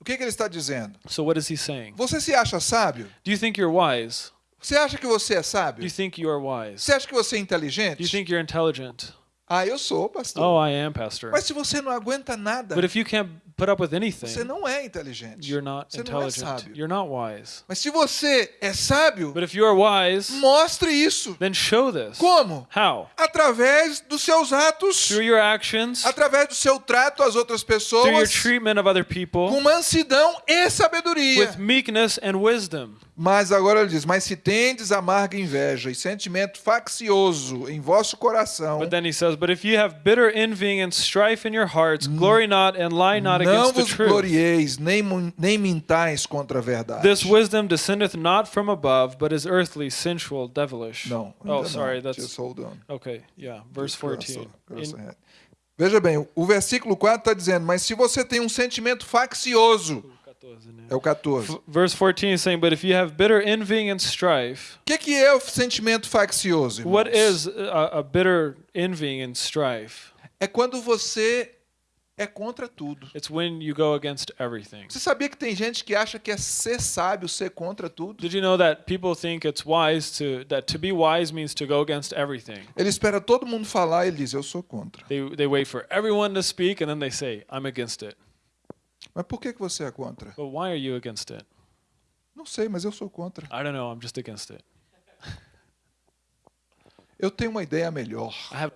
o que, que ele está dizendo? So what is he saying? Você se acha sábio? Do you think you're wise? Você acha que você é Do you sábio? think you are wise? Você acha que você é Do you inteligente? think you're intelligent? Ah, eu sou, pastor. Oh, I am, pastor. Mas se você não aguenta nada, But if you can't put up with você anything, não é inteligente. you're not Você não é intelligent. sábio. You're not wise. Mas se você é sábio, But if you are wise, mostre isso. then show this. Como? How? Através dos seus atos, Through your actions, através do seu trato às outras through your pessoas, treatment of other people, com mansidão e sabedoria. with meekness and wisdom. Mas agora ele diz: Mas se tendes amarga inveja e sentimento faccioso em vosso coração, But then he says, But if you have bitter envying and strife in your hearts, glory not and lie not não against the vos truth. glorieis, nem, nem mintais contra a verdade. This wisdom descendeth not from above, but is earthly, sensual, devilish. Não. Oh, ainda sorry, não. that's Just hold on. okay. Yeah, verse cross- 14. cross In-. Veja bem, o versículo 4 está dizendo: Mas se você tem um sentimento faccioso, é o 14. O Verse 14 is saying, But if you have bitter envying and strife, que, que é o sentimento faccioso? Irmãos? what is a, a bitter envying and strife? É quando você é contra tudo. It's when you go against everything. Você sabia que tem gente que acha que é ser sábio, ser contra tudo? Did you know that people think it's wise to that to be wise means to go against everything? Ele espera todo mundo falar e ele diz: Eu sou contra. They they wait for everyone to speak and then they say, "I'm against it." Mas por que, que você é contra? But why are you against it? Não sei, mas eu sou contra. I don't know. I'm just against it. Eu tenho uma ideia melhor. I have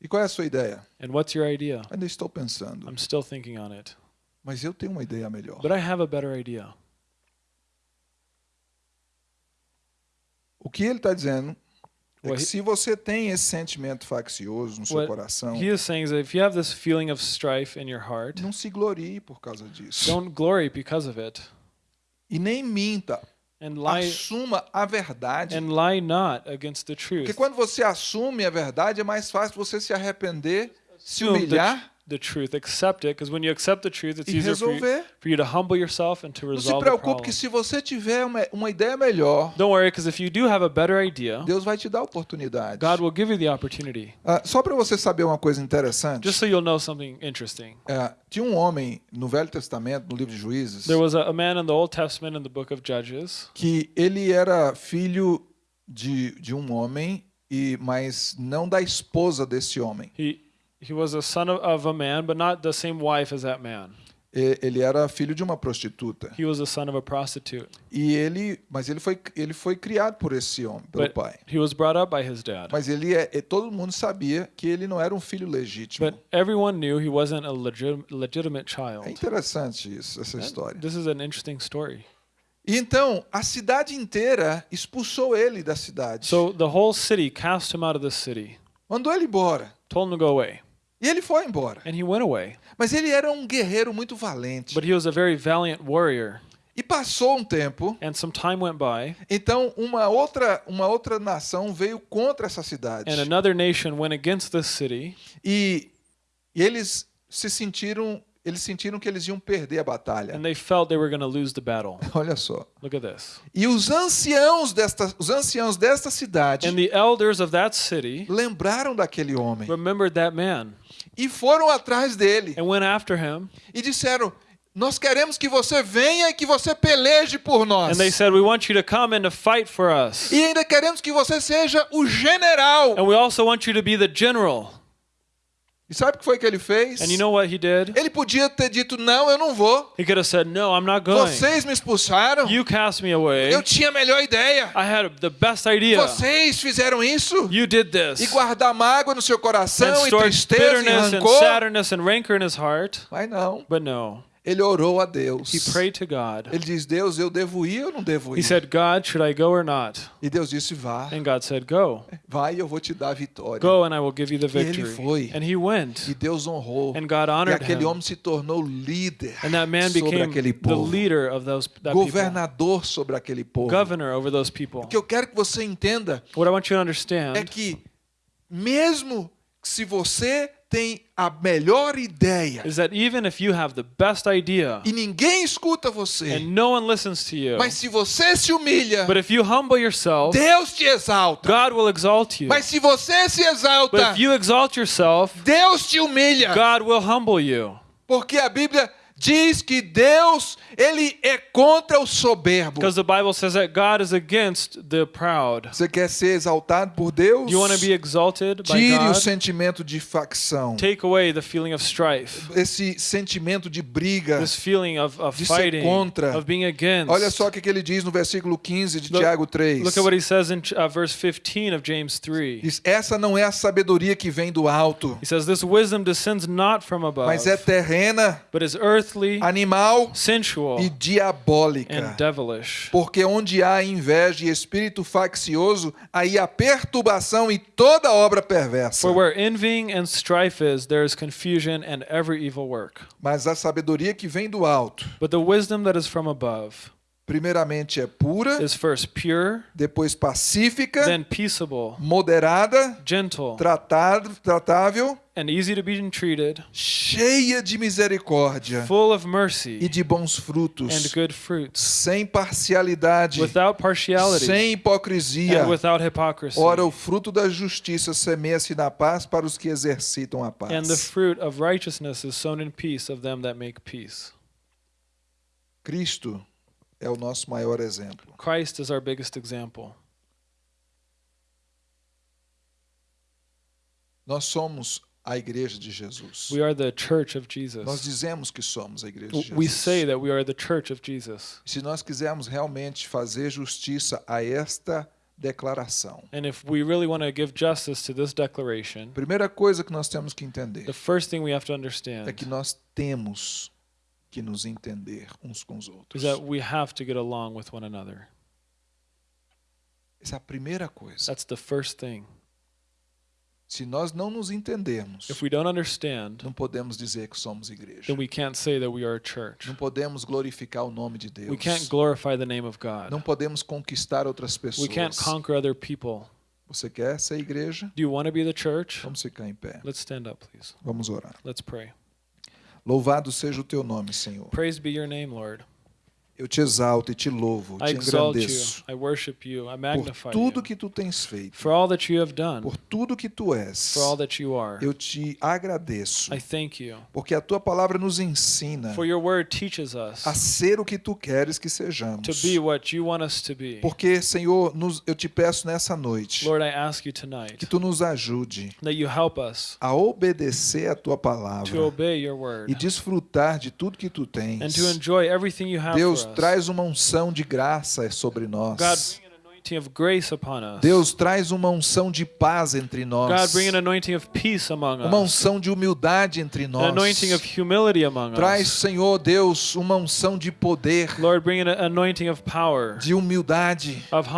E qual é a sua ideia? And what's your idea? Ainda estou pensando. I'm still thinking on it. Mas eu tenho uma ideia melhor. But I have a better idea. O que ele está dizendo é que se você tem esse sentimento faccioso no seu coração, He is saying is if you have this feeling of strife in your heart, não se glorie por causa disso. don't glory because of it, E nem minta. Assuma a verdade. and lie not against the Porque quando você assume a verdade, é mais fácil você se arrepender, se humilhar the truth, accept it, because when you accept the truth, it's easier for you, for you to humble yourself and to Não se resolve preocupe que se você tiver uma, uma ideia melhor, Don't worry, because if you do have a better idea, Deus vai te dar oportunidade. God will give you the opportunity. Ah, só para você saber uma coisa interessante, Just so you'll know something interesting. é, tinha um homem no Velho Testamento, no livro de Juízes, There was a, a man in the Old Testament in the book of Judges. que ele era filho de, de um homem, e mas não da esposa desse homem. He he was a son of, of a man, but not the same wife as that man. Ele era filho de uma prostituta. He was the son of a prostitute. E ele, mas ele foi, ele foi criado por esse homem, pelo But pai. he was brought up by his dad. Mas ele é, e todo mundo sabia que ele não era um filho legítimo. But everyone knew he wasn't a legit, legitimate É child. interessante isso, essa história. This is an interesting story. E então a cidade inteira expulsou ele da cidade. So the whole city cast him out of the city. mandou ele embora. told him to go away. E ele foi embora. And he went away. Mas ele era um guerreiro muito valente. But he was a very valiant warrior. E passou um tempo, And some time went by, então uma outra, uma outra nação veio contra essa cidade. and another nation went against this city, E, e eles se sentiram, eles sentiram que eles iam perder a batalha. and they felt they were going to lose the battle. Olha só. Look at this. E os anciãos desta, os anciãos desta cidade And the elders of that city lembraram daquele homem man e foram atrás dele and went after him. e disseram: Nós queremos que você venha e que você peleje por nós. And they said, We want you to come and to fight for us. E ainda queremos que você seja o general. And we also want you to be the general. E sabe o que foi que ele fez? And you know what he did? Ele podia ter dito: Não, eu não vou. He could have said, No, I'm not going. Vocês me expulsaram. You cast me away. Eu tinha a melhor ideia. I had the best idea. Vocês fizeram isso. You did E this. guardar mágoa no seu And coração, e stored tristeza, e and rancor. sadness and rancor in his heart. Mas não. But no. Ele orou a Deus. He prayed to God. Ele diz: Deus, eu devo ir ou não devo He ir? said, God, should I go or not? E Deus disse: Vá. And God said, Go. Vai e eu vou te dar a vitória. Go and I will give you the E ele victory. foi. And he went. E Deus honrou. And God E honored aquele him. homem se tornou líder And that man sobre became aquele the povo. leader of those that people. Governador sobre aquele povo. Governor over those people. O que eu quero que você entenda What I want you to é understand que, mesmo se você tem a melhor ideia is that even if you have the best idea e ninguém escuta você, and no one listens to you, mas se você se humilha, but if you humble yourself, Deus te exalta. God will exalt you. Mas se você se But exalta, if you exalt yourself, Deus te humilha. God will humble you. Porque a Bíblia diz que Deus, ele é contra o soberbo. Because the Bible says that God is against the proud. Você quer ser exaltado por Deus? You want to be exalted by Tire o God? sentimento de facção. Take away the feeling of strife, Esse sentimento de briga. this feeling of, of De ser fighting, contra. of being against. Olha só o que ele diz no versículo 15 de Look- Tiago 3. Look at what he says in uh, verse 15 of James 3. Diz, essa não é a sabedoria que vem do alto, He says, This wisdom descends not from above, mas é terrena, but is earthly, animal sensual, e diabólica. Porque onde há inveja e espírito faccioso, aí há perturbação e toda obra perversa. For where envying and strife is, there is confusion and every evil work. Mas a sabedoria que vem do alto, But the wisdom that is from above primeiramente é pura, is first pure, depois pacífica, then peaceable, moderada, gentle, tratado, tratável, and easy to be entreated, cheia de misericórdia full of e mercy de bons and frutos, good fruits, sem parcialidade, without partiality sem hipocrisia. and without hypocrisy. Ora, o fruto da justiça semeia-se na paz para os que exercitam a And the paz. fruit of righteousness is sown in peace of them that make peace. Cristo é o nosso maior exemplo. Christ is our biggest example. Nós somos a igreja de Jesus. We are the church of Nós Jesus. dizemos que somos a igreja de We Jesus. say that we are the church of Jesus. Se nós quisermos realmente fazer justiça a esta declaração, And if we really want to give justice to this declaration, a primeira coisa que nós temos que entender the first thing we have to é understand que nós temos que nos entender uns com os is outros. that we have to get along with one another. Essa é a primeira coisa. That's the first thing. Se nós não nos entendermos, If we don't understand, não podemos dizer que somos igreja. then we can't say that we are a church. Não podemos glorificar o nome de Deus. We can't glorify the name of Não God. podemos conquistar outras We pessoas. can't conquer other people. Você quer ser igreja? Do you want to be the church? Vamos ficar em pé. Let's stand up, please. Vamos orar. Let's pray. Louvado seja o teu nome, Senhor. Praise be your name, Lord. Eu te exalto e te louvo, I te you. engrandeço I worship you. I por tudo you. que tu tens feito, For all that you have done, por tudo que tu és. for all that you are. Eu te agradeço, I thank you. porque a tua palavra nos ensina For your word teaches us a ser o que tu queres que sejamos. to be what you want us to be. Porque, Senhor, nos- eu te peço nessa noite Lord, I ask you tonight que tu nos ajude that you help us a obedecer a tua to palavra obey your e word desfrutar de tudo que tu and tens. to enjoy everything you have Deus, for. Traz uma unção de graça sobre nós. Deus traz uma unção de paz entre God, nós. bring an anointing of peace among Uma us. unção de humildade entre nós. anointing of humility among Traz. Senhor Deus, uma unção de poder, Lord, bring an anointing of power, de humildade, of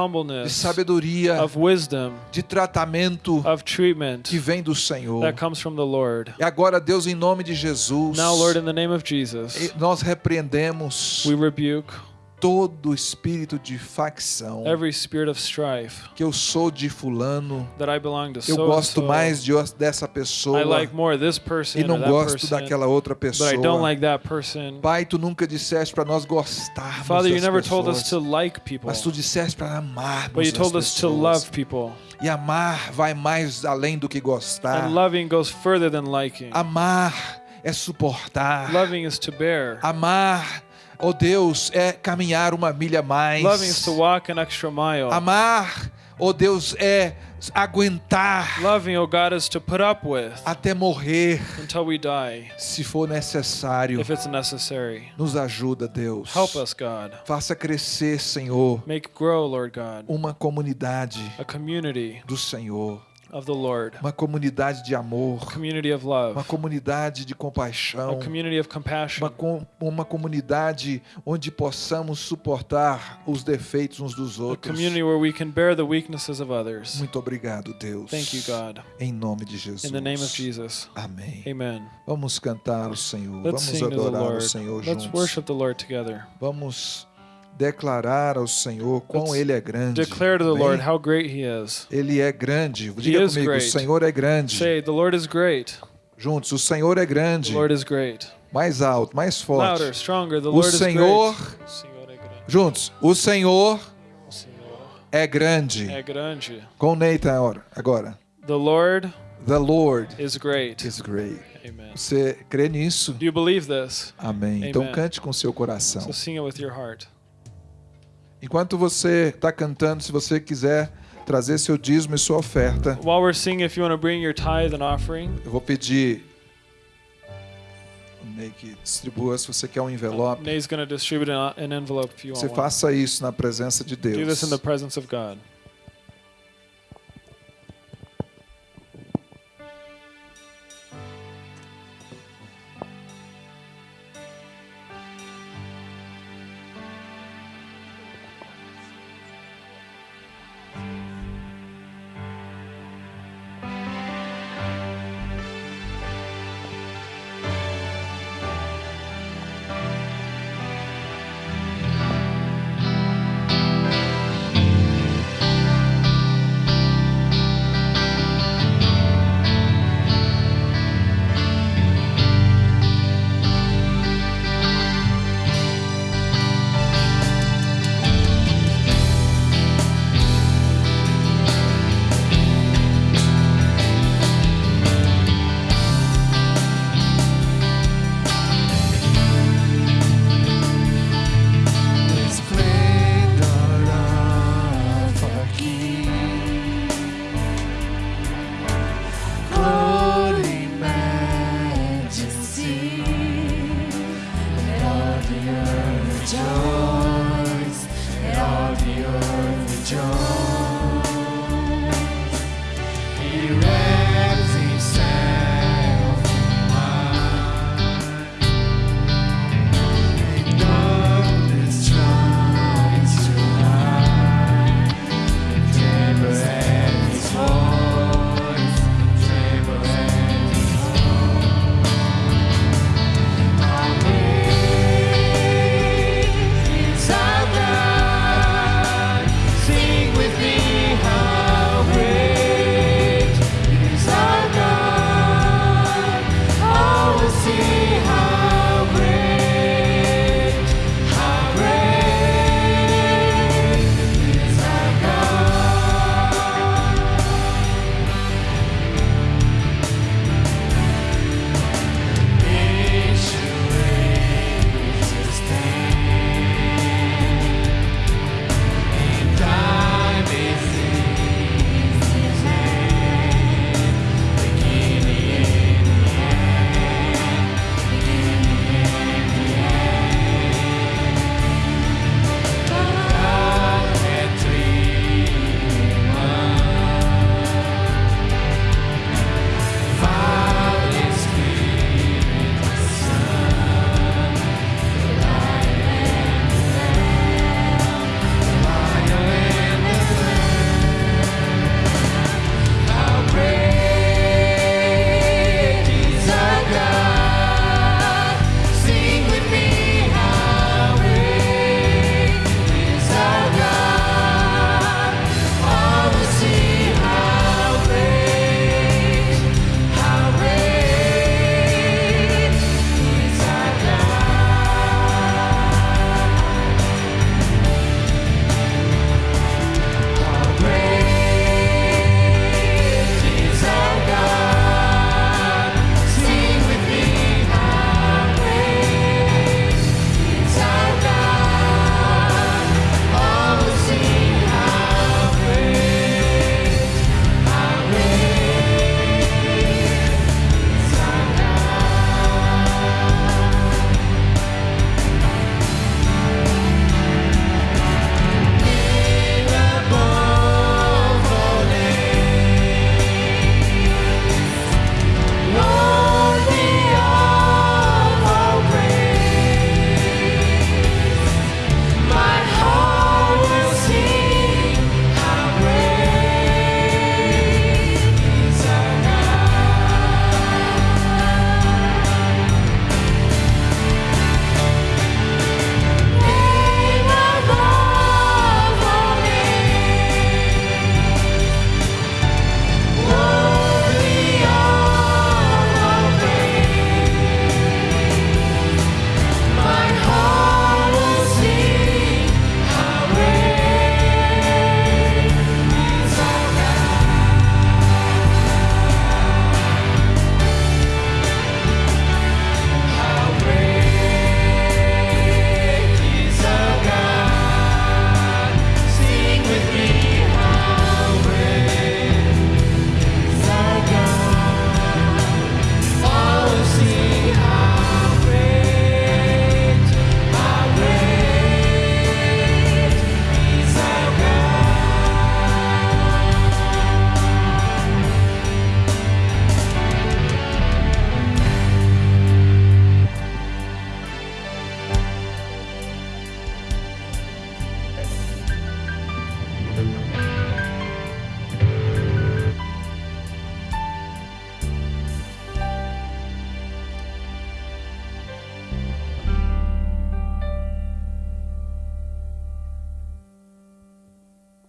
de sabedoria, of wisdom, de tratamento of treatment que vem do Senhor. that comes from the Lord. E agora, Deus, em nome de Jesus, Now, Lord, in the name of Jesus, nós repreendemos we rebuke todo espírito de facção. every spirit of strife Que eu sou de fulano, that I belong to eu so gosto mais de, dessa pessoa I like more this person e não gosto person, daquela outra but I don't pessoa. like that person. Pai, tu nunca disseste para nós gostarmos Father, you das never told us pessoas, to like people, mas tu disseste para amarmos but you as told us to pessoas. love people. E amar vai mais além do que gostar. And loving goes further than liking. Amar é suportar. Loving is to bear. Amar, oh Deus, é caminhar uma milha a mais. Loving is to walk an extra mile. Amar, oh Deus, é aguentar Loving, oh God, is to put up with até morrer, until we die, se for necessário. if it's necessary. Nos ajuda, Deus. Help us, God. Faça crescer, Senhor, Make grow, Lord God, uma comunidade a community do Senhor, of the Lord, uma comunidade de a amor, community of uma love, comunidade de a compaixão, community of uma, compassion, com- uma comunidade onde possamos suportar os defeitos uns dos a outros. community where we can bear the weaknesses of others. Muito obrigado, Deus. Thank you, God. Em nome de Jesus. In the name of Jesus. Amém. Amen. Vamos cantar o Senhor. Let's Vamos adorar o. Senhor Let's juntos. worship the Lord together. Vamos declarar ao Senhor quão Ele é grande. Declare to the Amém? Lord how great He is. Ele é grande. Diga is comigo, o. Senhor é grande. Say, The Lord is great. Juntos, o Senhor é The grande. Lord is great. Mais alto, mais forte. Louder, stronger. The O Lord is Senhor, great. O Senhor é grande. juntos, o Senhor O Senhor é grande. é grande. Com Nathan agora- agora. The Lord The Lord is great. is great. Amen. Você crê nisso? Do you believe this? Amém. Então Amen. cante com seu coração. So sing it with your heart. Enquanto você está cantando, se você quiser trazer seu dízimo e sua oferta, While we're singing, if you want to bring your tithe and offering, eu vou pedir Ney que distribua se você quer um envelope. Nay's going to distribute an, envelope if you Você want one. faça isso na presença de Do this Deus. in the presence of God.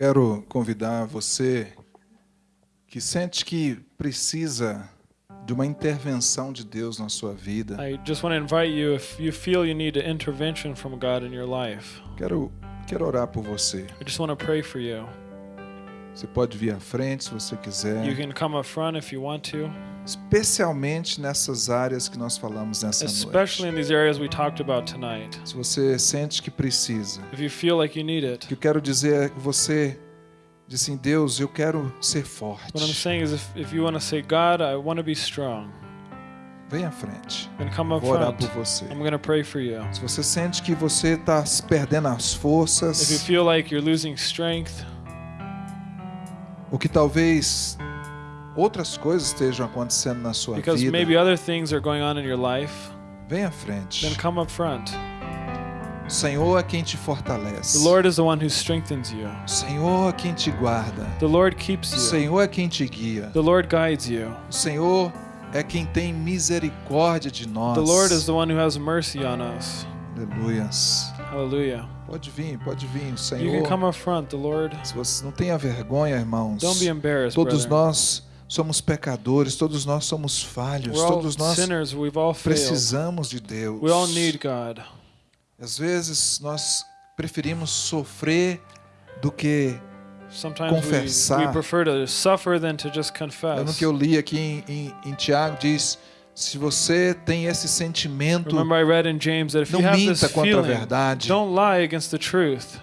Quero convidar você que sente que precisa de uma intervenção de Deus na sua vida. I just want to invite you if you feel you need an intervention from God in your life. Quero, quero orar por você. I just want to pray for you. Você pode vir à frente se você You quiser, can come up front if you want to, especialmente nessas áreas que nós falamos nessa especially in noite. these areas we talked about tonight. Se você sente que precisa, If you feel like you need o it, que eu quero dizer é que você diz assim, Deus, eu quero ser what I'm forte. saying is if, if you want to say, God, I want to be strong, Vem à frente. Vou orar front. por você. I'm going to pray for you. Se você sente que você está perdendo as If you forças, feel like you're losing strength, ou que talvez outras coisas estejam acontecendo na sua because vida, maybe other things are going on in your life, vem à frente. then come up front. O Senhor é quem te fortalece. The Lord is the one who strengthens you. O Senhor é quem te guarda. The Lord keeps O you. Senhor é quem te guia. The Lord guides you. O Senhor é quem tem misericórdia de nós. The Lord is the one who has mercy on us. Aleluias. Hallelujah. Pode vir, pode vir. O You can Senhor. come up front, the Lord. Se você não tenha vergonha, irmãos. Don't be embarrassed, Todos brother. nós somos pecadores, todos nós somos falhos, We're todos nós sinners. We've all failed. precisamos de Deus. We all need God. Às vezes nós preferimos sofrer do que Sometimes we, Confessar. we prefer to suffer than to just no confess. que eu li aqui em, em, em Tiago diz se você tem esse sentimento James that if you não have this minta contra a verdade don't lie against the truth.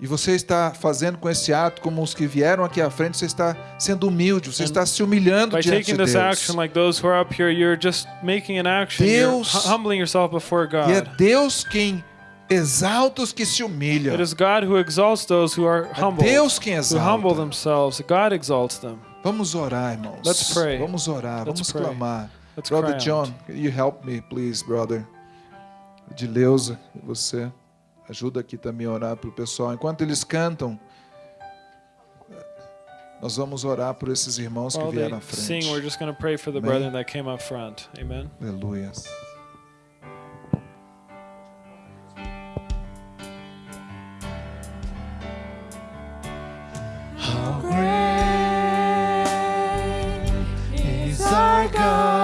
e você está fazendo com esse ato como os que vieram aqui à frente você está sendo humilde você está se humilhando diante taking de this Deus action, like those who are up here, you're just making an action. Deus- hu- humbling yourself before e é God. Deus quem exalta os que se humilham It is God who exalts those who are é. Deus quem Who humble exalta themselves. God exalts them. vamos orar irmãos vamos orar Let's vamos pray. clamar Let's Brother John, out. can you help me, please, brother? Dileuza, você ajuda aqui também a orar para o pessoal. Enquanto eles cantam, nós vamos orar por esses irmãos que While vieram à they sing, we're frente. just going to pray for the Amém. brethren that came up front. Amen. Aleluia. How great is our God?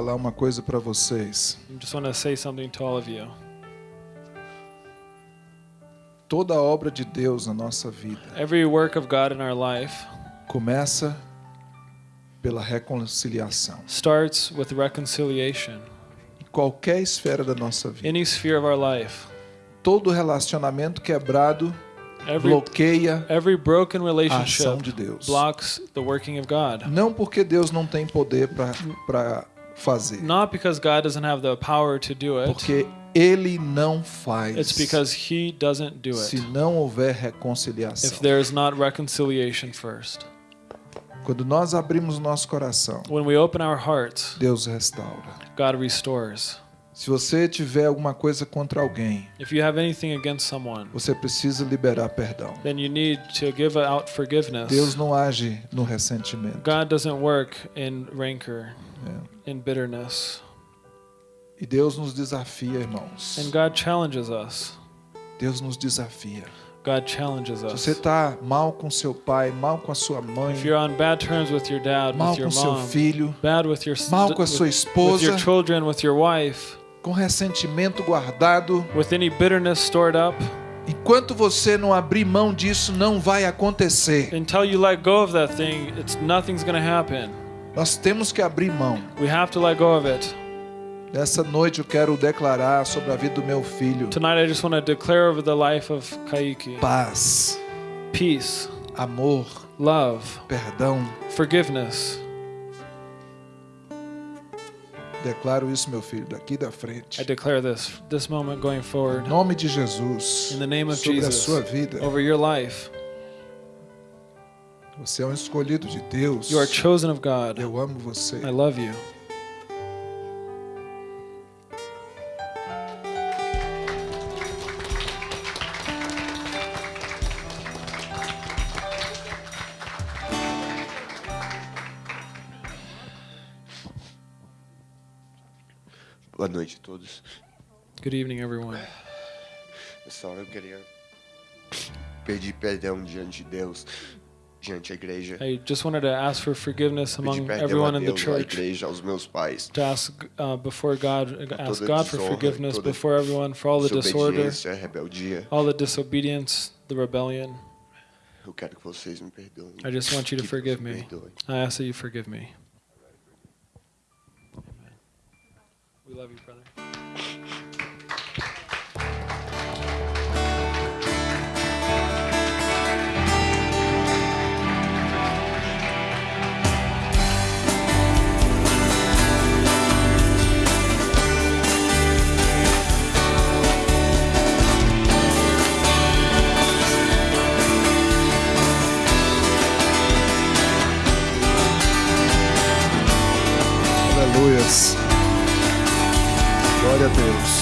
Falar uma coisa para vocês. I just want to say something to all of you. Toda a obra de Deus na nossa vida Every work of God in our life começa pela reconciliação. starts with reconciliation. Em qualquer esfera da nossa vida. Any sphere of our life, Todo relacionamento quebrado every bloqueia every broken a ação relationship de Deus. blocks the working of God. Não porque Deus não tem poder para fazer, Not because God doesn't have the power to do it. porque Ele não faz. It's because He doesn't do se it. não houver If reconciliação. there is not reconciliation first. Quando nós abrimos nosso coração, When we open our hearts, Deus restaura. God restores. Se você tiver alguma coisa contra alguém, If you have anything against someone, você precisa liberar perdão. then you need to give out forgiveness. Deus não age no ressentimento. God doesn't work in rancor, É. in bitterness. E Deus nos desafia, irmãos. And God challenges us. Deus nos desafia. God challenges Se us. você está mal com seu pai, mal com a sua mãe, If you're on bad terms with your dad, mal with your com seu mom, filho, bad with your mal com a sua with, with esposa, your children, with your wife, com ressentimento guardado, with any bitterness stored up, enquanto você não abrir mão disso, não vai acontecer. until you let go of that thing, it's nothing's going to happen. Nós temos que abrir mão. We have to let go of it. Nessa noite eu quero declarar sobre a vida do meu filho Tonight, I just want to declare over the life of Kaiki paz, peace, amor, love, perdão. forgiveness. Declaro isso, meu filho, daqui da frente. I declare this this moment going Em forward nome de Jesus, in the name of sobre a Jesus sua vida. over your life. Você é um escolhido de Deus. You are chosen of God. Eu amo você. I love you. Boa noite a todos. Good evening, everyone. Nessa hora eu queria pedir perdão diante de Deus, diante da igreja. I just wanted to ask for forgiveness among perdão everyone a in the Deus, à church. igreja, aos meus pais. To ask uh, before God, ask God for desonra, forgiveness toda before everyone for all the disorder, Desobediência, rebeldia. all the disobedience, the rebellion. Eu quero que vocês me perdoem. I just want you to Que forgive me. I ask that you forgive me. Love you, brother. Aleluias. Glória a Deus.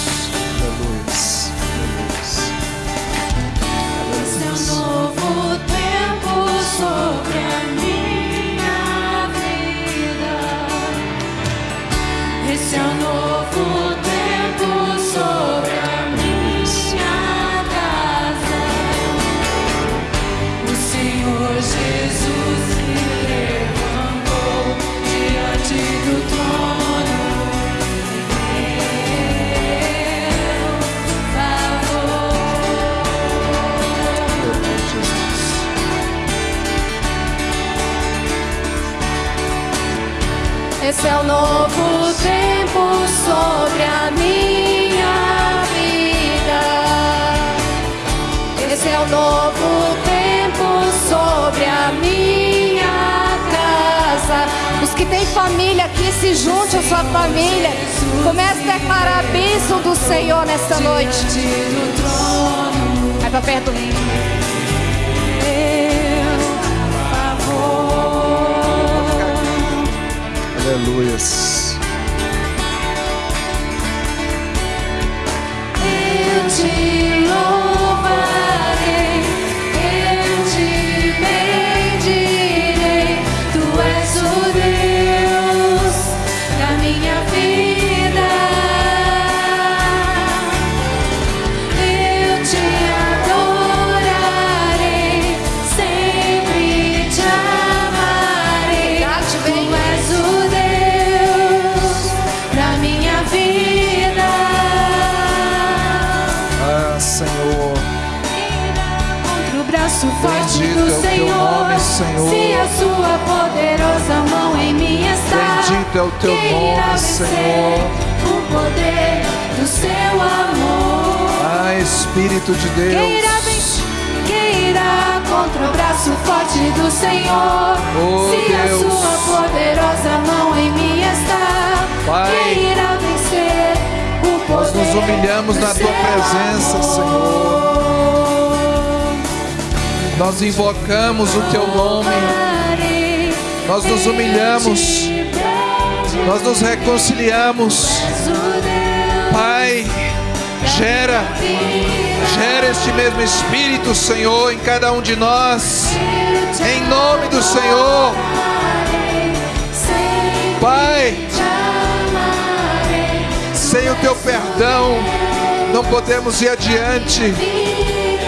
Podemos ir adiante.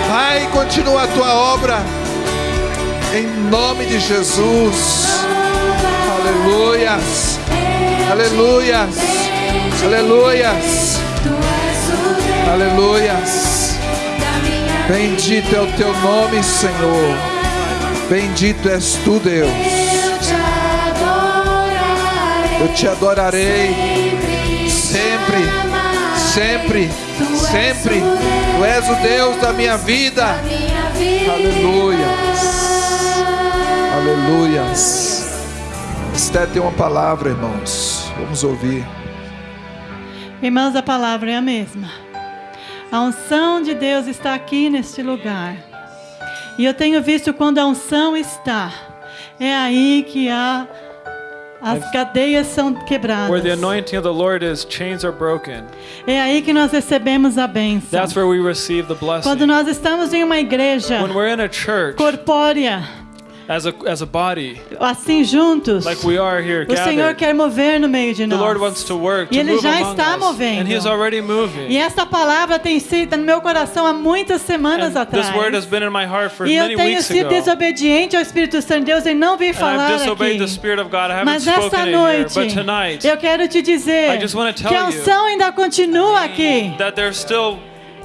Pai, continua a tua obra. Em nome de Jesus. Aleluias. Aleluias. Aleluias. Aleluias. Bendito é o teu nome, Senhor. Bendito és tu, Deus. Eu te adorarei sempre, sempre, sempre. Tu és o Deus da minha vida. Aleluias. Aleluias. Esté tem uma palavra, irmãos. Vamos ouvir. Irmãos, a palavra é a mesma. A unção de Deus está aqui neste lugar. E eu tenho visto quando a unção está, é aí que há as cadeias são quebradas. Where the anointing of the Lord is, chains are broken. É aí que nós recebemos a bênção. That's where we receive the blessing. Quando nós estamos em uma igreja When we're in a church corpórea, as a as a body, assim juntos, like we are here o Senhor quer mover no meio de the Lord nós. wants to work, E Ele move já está us, movendo. and He's already E moving. essa palavra tem sido no meu coração há muitas semanas And atrás. this word has been in my heart for E eu many tenho weeks sido desobediente ao Espírito Santo de Deus e não And falar aqui. the Spirit of God. I Mas here. noite, But tonight, eu quero te dizer I just wanna tell que a you unção ainda continua aqui. that there's still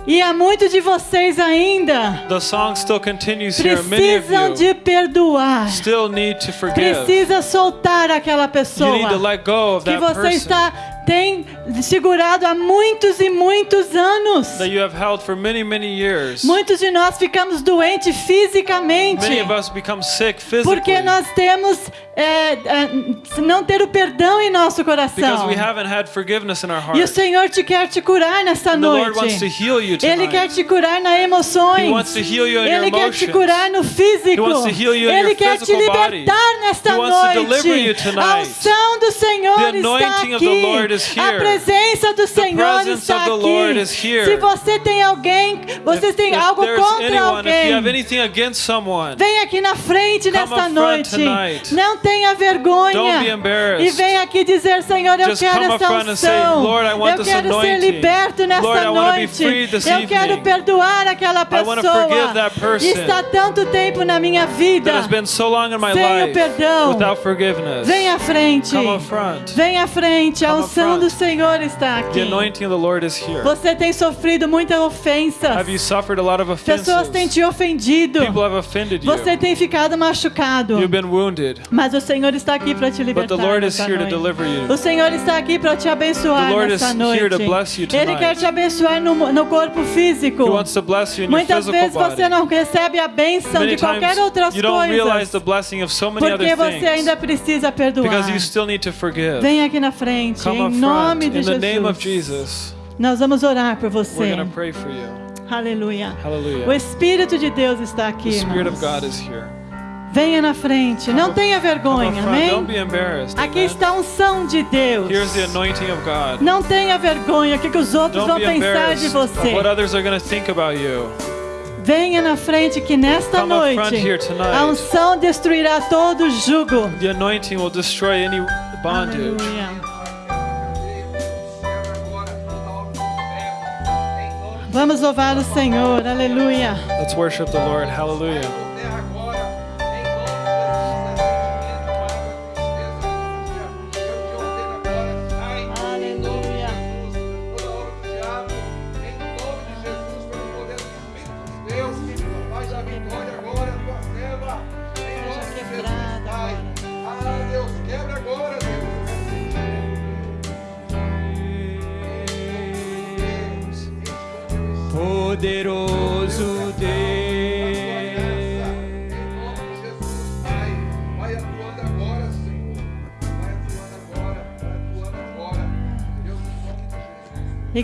E há muitos de vocês ainda the song still continues here. Many of precisam you de perdoar. still need to forgive. Precisa soltar aquela You pessoa need to let go of que that você person está tem segurado há muitos e muitos anos. that you have held for many, many years. Muitos de nós ficamos doentes fisicamente. Many of us become sick physically Porque nós temos é, é, não ter o perdão em nosso because coração. we haven't had forgiveness in our E o heart. Senhor te quer te curar nesta And the Lord wants to noite. heal you Ele quer tonight. te curar nas emoções. He wants to heal you in your Ele quer te emotions. curar no físico. He wants to heal you in Ele your quer te physical body. libertar nesta He wants to deliver you noite. tonight. A unção do Senhor The está anointing of the aqui. Lord is A presença do Senhor está aqui. Se você tem alguém, você tem algo contra alguém. Vem aqui na frente nesta noite. Não tenha vergonha. E vem aqui dizer, Senhor, eu quero essa unção. "Lord, I want eu quero ser liberto nesta noite. eu quero perdoar aquela pessoa que está tanto tempo na minha vida. Sem o perdão. Vem à frente. Vem à frente. A up unção do Senhor está The aqui. anointing of the Lord is here. Você tem sofrido muitas ofensas. Have you suffered a lot of offenses? Pessoas têm te ofendido. People have offended you. Você tem ficado machucado. You've been wounded. Mas o Senhor está aqui para te But libertar. the Lord is here to noite. deliver you. O Senhor está aqui para te abençoar The Lord nessa is noite. here to bless you Ele quer te abençoar no, no corpo físico. He wants to bless you in your Muitas physical vezes você não recebe a bênção Many de qualquer times outras you don't realize coisas. the blessing of so many Porque other você things ainda precisa perdoar. because you still need to forgive. Vem aqui na frente, Come em nome de in the Jesus. name of Jesus. Nós vamos orar por We're você. going to pray for you. Aleluia. O Hallelujah. Espírito de Deus está The aqui, Spirit of irmãos. God is here. Venha na frente. Não tenha vergonha, amém? Aqui está a unção de Deus. Here's the anointing of God. Não tenha vergonha o que, que os outros vão pensar de você. Venha na frente que nesta noite a unção destruirá todo jugo. The anointing will destroy any bondage. Aleluia. Vamos louvar o Senhor. Aleluia. Let's worship the Lord. Hallelujah.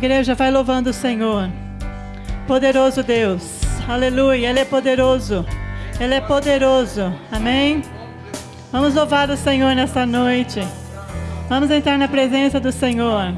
Igreja, vai louvando o Senhor. Poderoso Deus. Aleluia. Ele é poderoso. Ele é poderoso. Amém? Vamos louvar o Senhor nessa noite. Vamos entrar na presença do Senhor.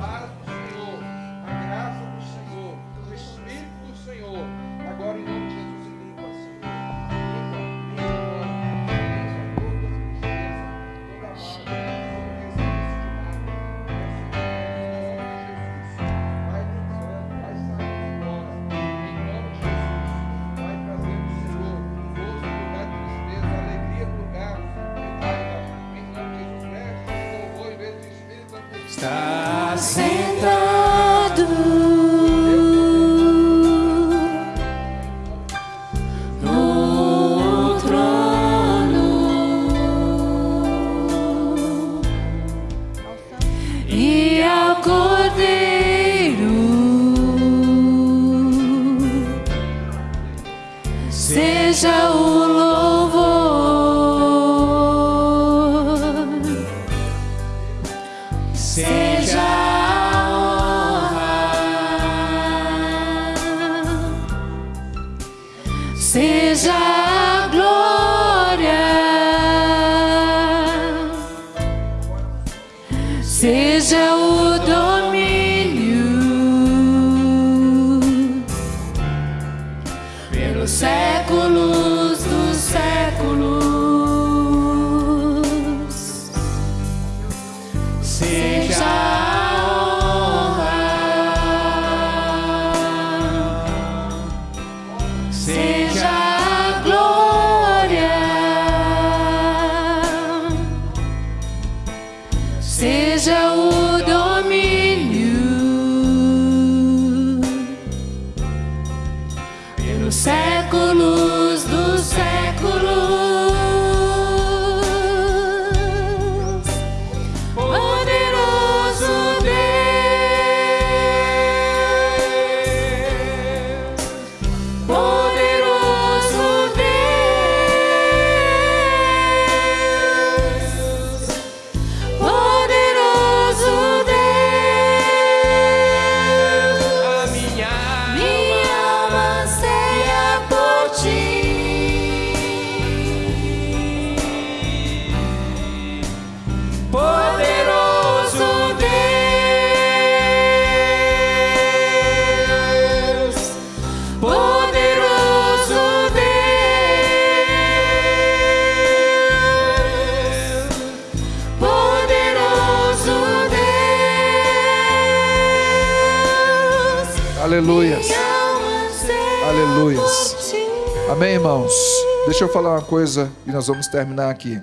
Falar uma coisa e nós vamos terminar aqui.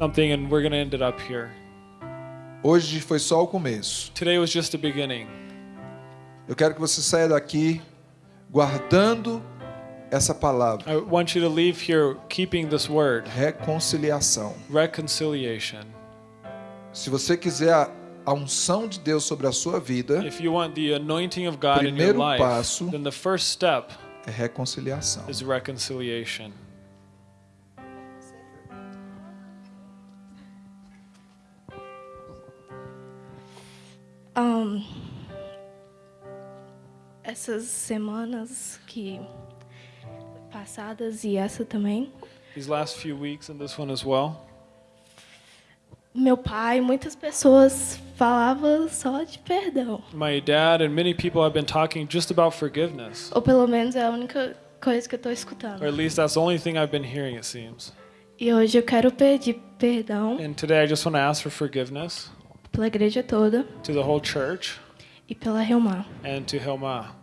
Something, and we're going to end it up here. Hoje foi só o começo. Today was just the beginning. Eu quero que você saia daqui guardando essa palavra. I want you to leave here keeping this word Reconciliação. reconciliation. Se você quiser a, unção de Deus sobre a sua vida, If you want the anointing of God in your Primeiro life, passo- then the first step é reconciliação. is reconciliation. Ahn, essas semanas que passadas e essa também, These last few weeks and this one as well, meu pai, muitas pessoas falavam só de perdão, my dad and many people have been talking just about forgiveness. ou pelo menos é a única coisa que eu estou escutando. Or at least that's the only thing I've been hearing, it seems. E hoje eu quero pedir perdão And today I just want to ask for forgiveness pela igreja toda to the whole church e pela Reumar. and to Hilma.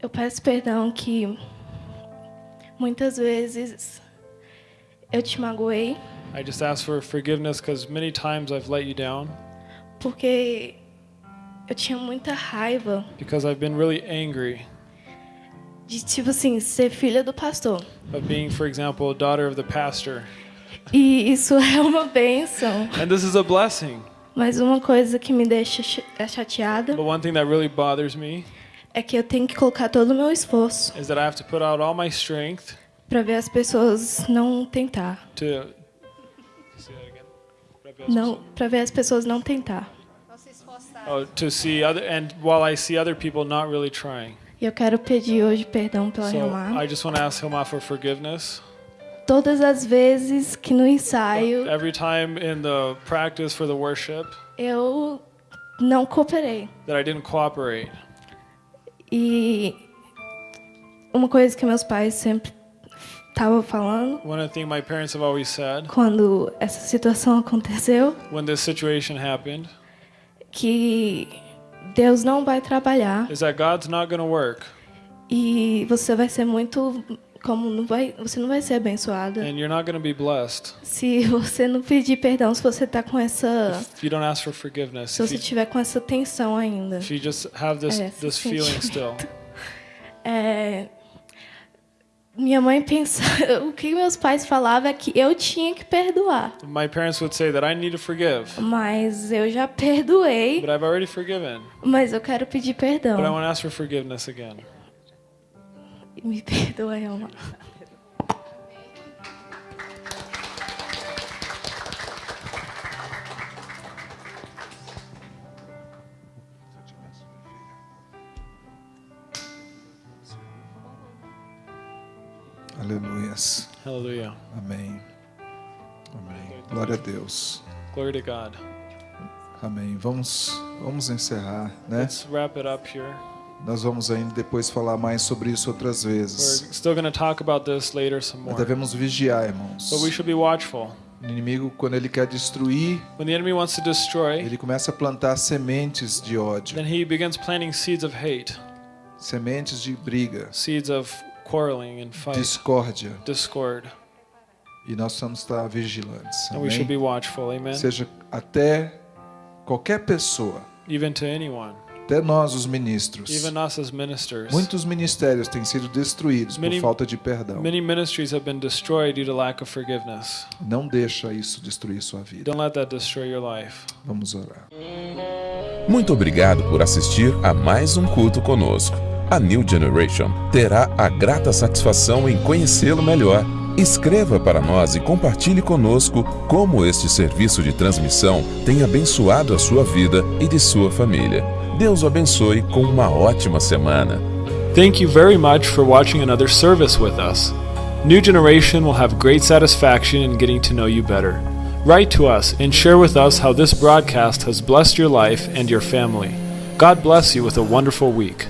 Eu peço perdão que muitas vezes eu te magoei I just ask for forgiveness because many times I've let you down porque eu tinha muita raiva because I've been really angry de tipo assim ser filha do pastor. of being, for example, daughter of the pastor. E isso é uma bênção. And this is a blessing. Mas uma coisa que me deixa ch- é chateada But one thing that really bothers me é que eu tenho que colocar todo o meu esforço is that I have to put out all my strength para ver as pessoas não tentar. to. Não, para ver as pessoas não tentar. Oh, to see other, and while I see other people not really trying. E eu quero pedir hoje perdão pela So Helmar. I just want to ask Hilma for forgiveness. Todas as vezes que no ensaio Every time in the practice for the worship eu não cooperei. that I didn't cooperate. E uma coisa que meus pais sempre estavam falando One thing my parents have always said quando essa situação aconteceu, when this situation happened que Deus não vai trabalhar is that God's not going to work e você vai ser muito como não vai, você não vai ser abençoada and you're not going to be blessed se você não pedir perdão, se você tá com essa, if you don't ask for forgiveness. se você you, tiver com essa tensão ainda. if you just have this É, this feeling still. É, minha mãe pensava, o que meus pais falavam é que eu tinha que perdoar, My parents would say that I need to forgive, mas eu já perdoei, but I've already forgiven. mas eu quero pedir But I perdão. want to ask for forgiveness again. Me perdoa, Elma. Aleluias. Hallelujah. Amém. Amém. Glória a Deus. Glory to God. Amém. Vamos, vamos encerrar, né? Let's wrap it up here. Nós vamos ainda depois falar mais sobre isso outras We're vezes. still going to talk about this later some Nós more. devemos vigiar, irmãos. But we should be watchful. O inimigo, quando ele quer destruir, When the enemy wants to destroy, ele começa a plantar sementes de ódio, then he begins planting seeds of hate, sementes de briga, seeds of quarreling and fight, discórdia. discord. E nós precisamos estar vigilantes. And we should be watchful. Amen. Seja até qualquer pessoa, Even to anyone, até nós os ministros. even us as ministers. Muitos ministérios têm sido destruídos por Many- falta de perdão. Many ministries have been destroyed due to lack of forgiveness. Não deixa isso destruir sua vida. Don't let that destroy your life. Vamos orar. Muito obrigado por assistir a mais um culto conosco. A New Generation terá a grata satisfação em conhecê-lo melhor. Escreva para nós e compartilhe conosco como este serviço de transmissão tem abençoado a sua vida e de sua família. Deus o abençoe com uma ótima semana. Thank you very much for watching another service with us. New Generation will have great satisfaction in getting to know you better. Write to us and share with us how this broadcast has blessed your life and your family. God bless you with a wonderful week.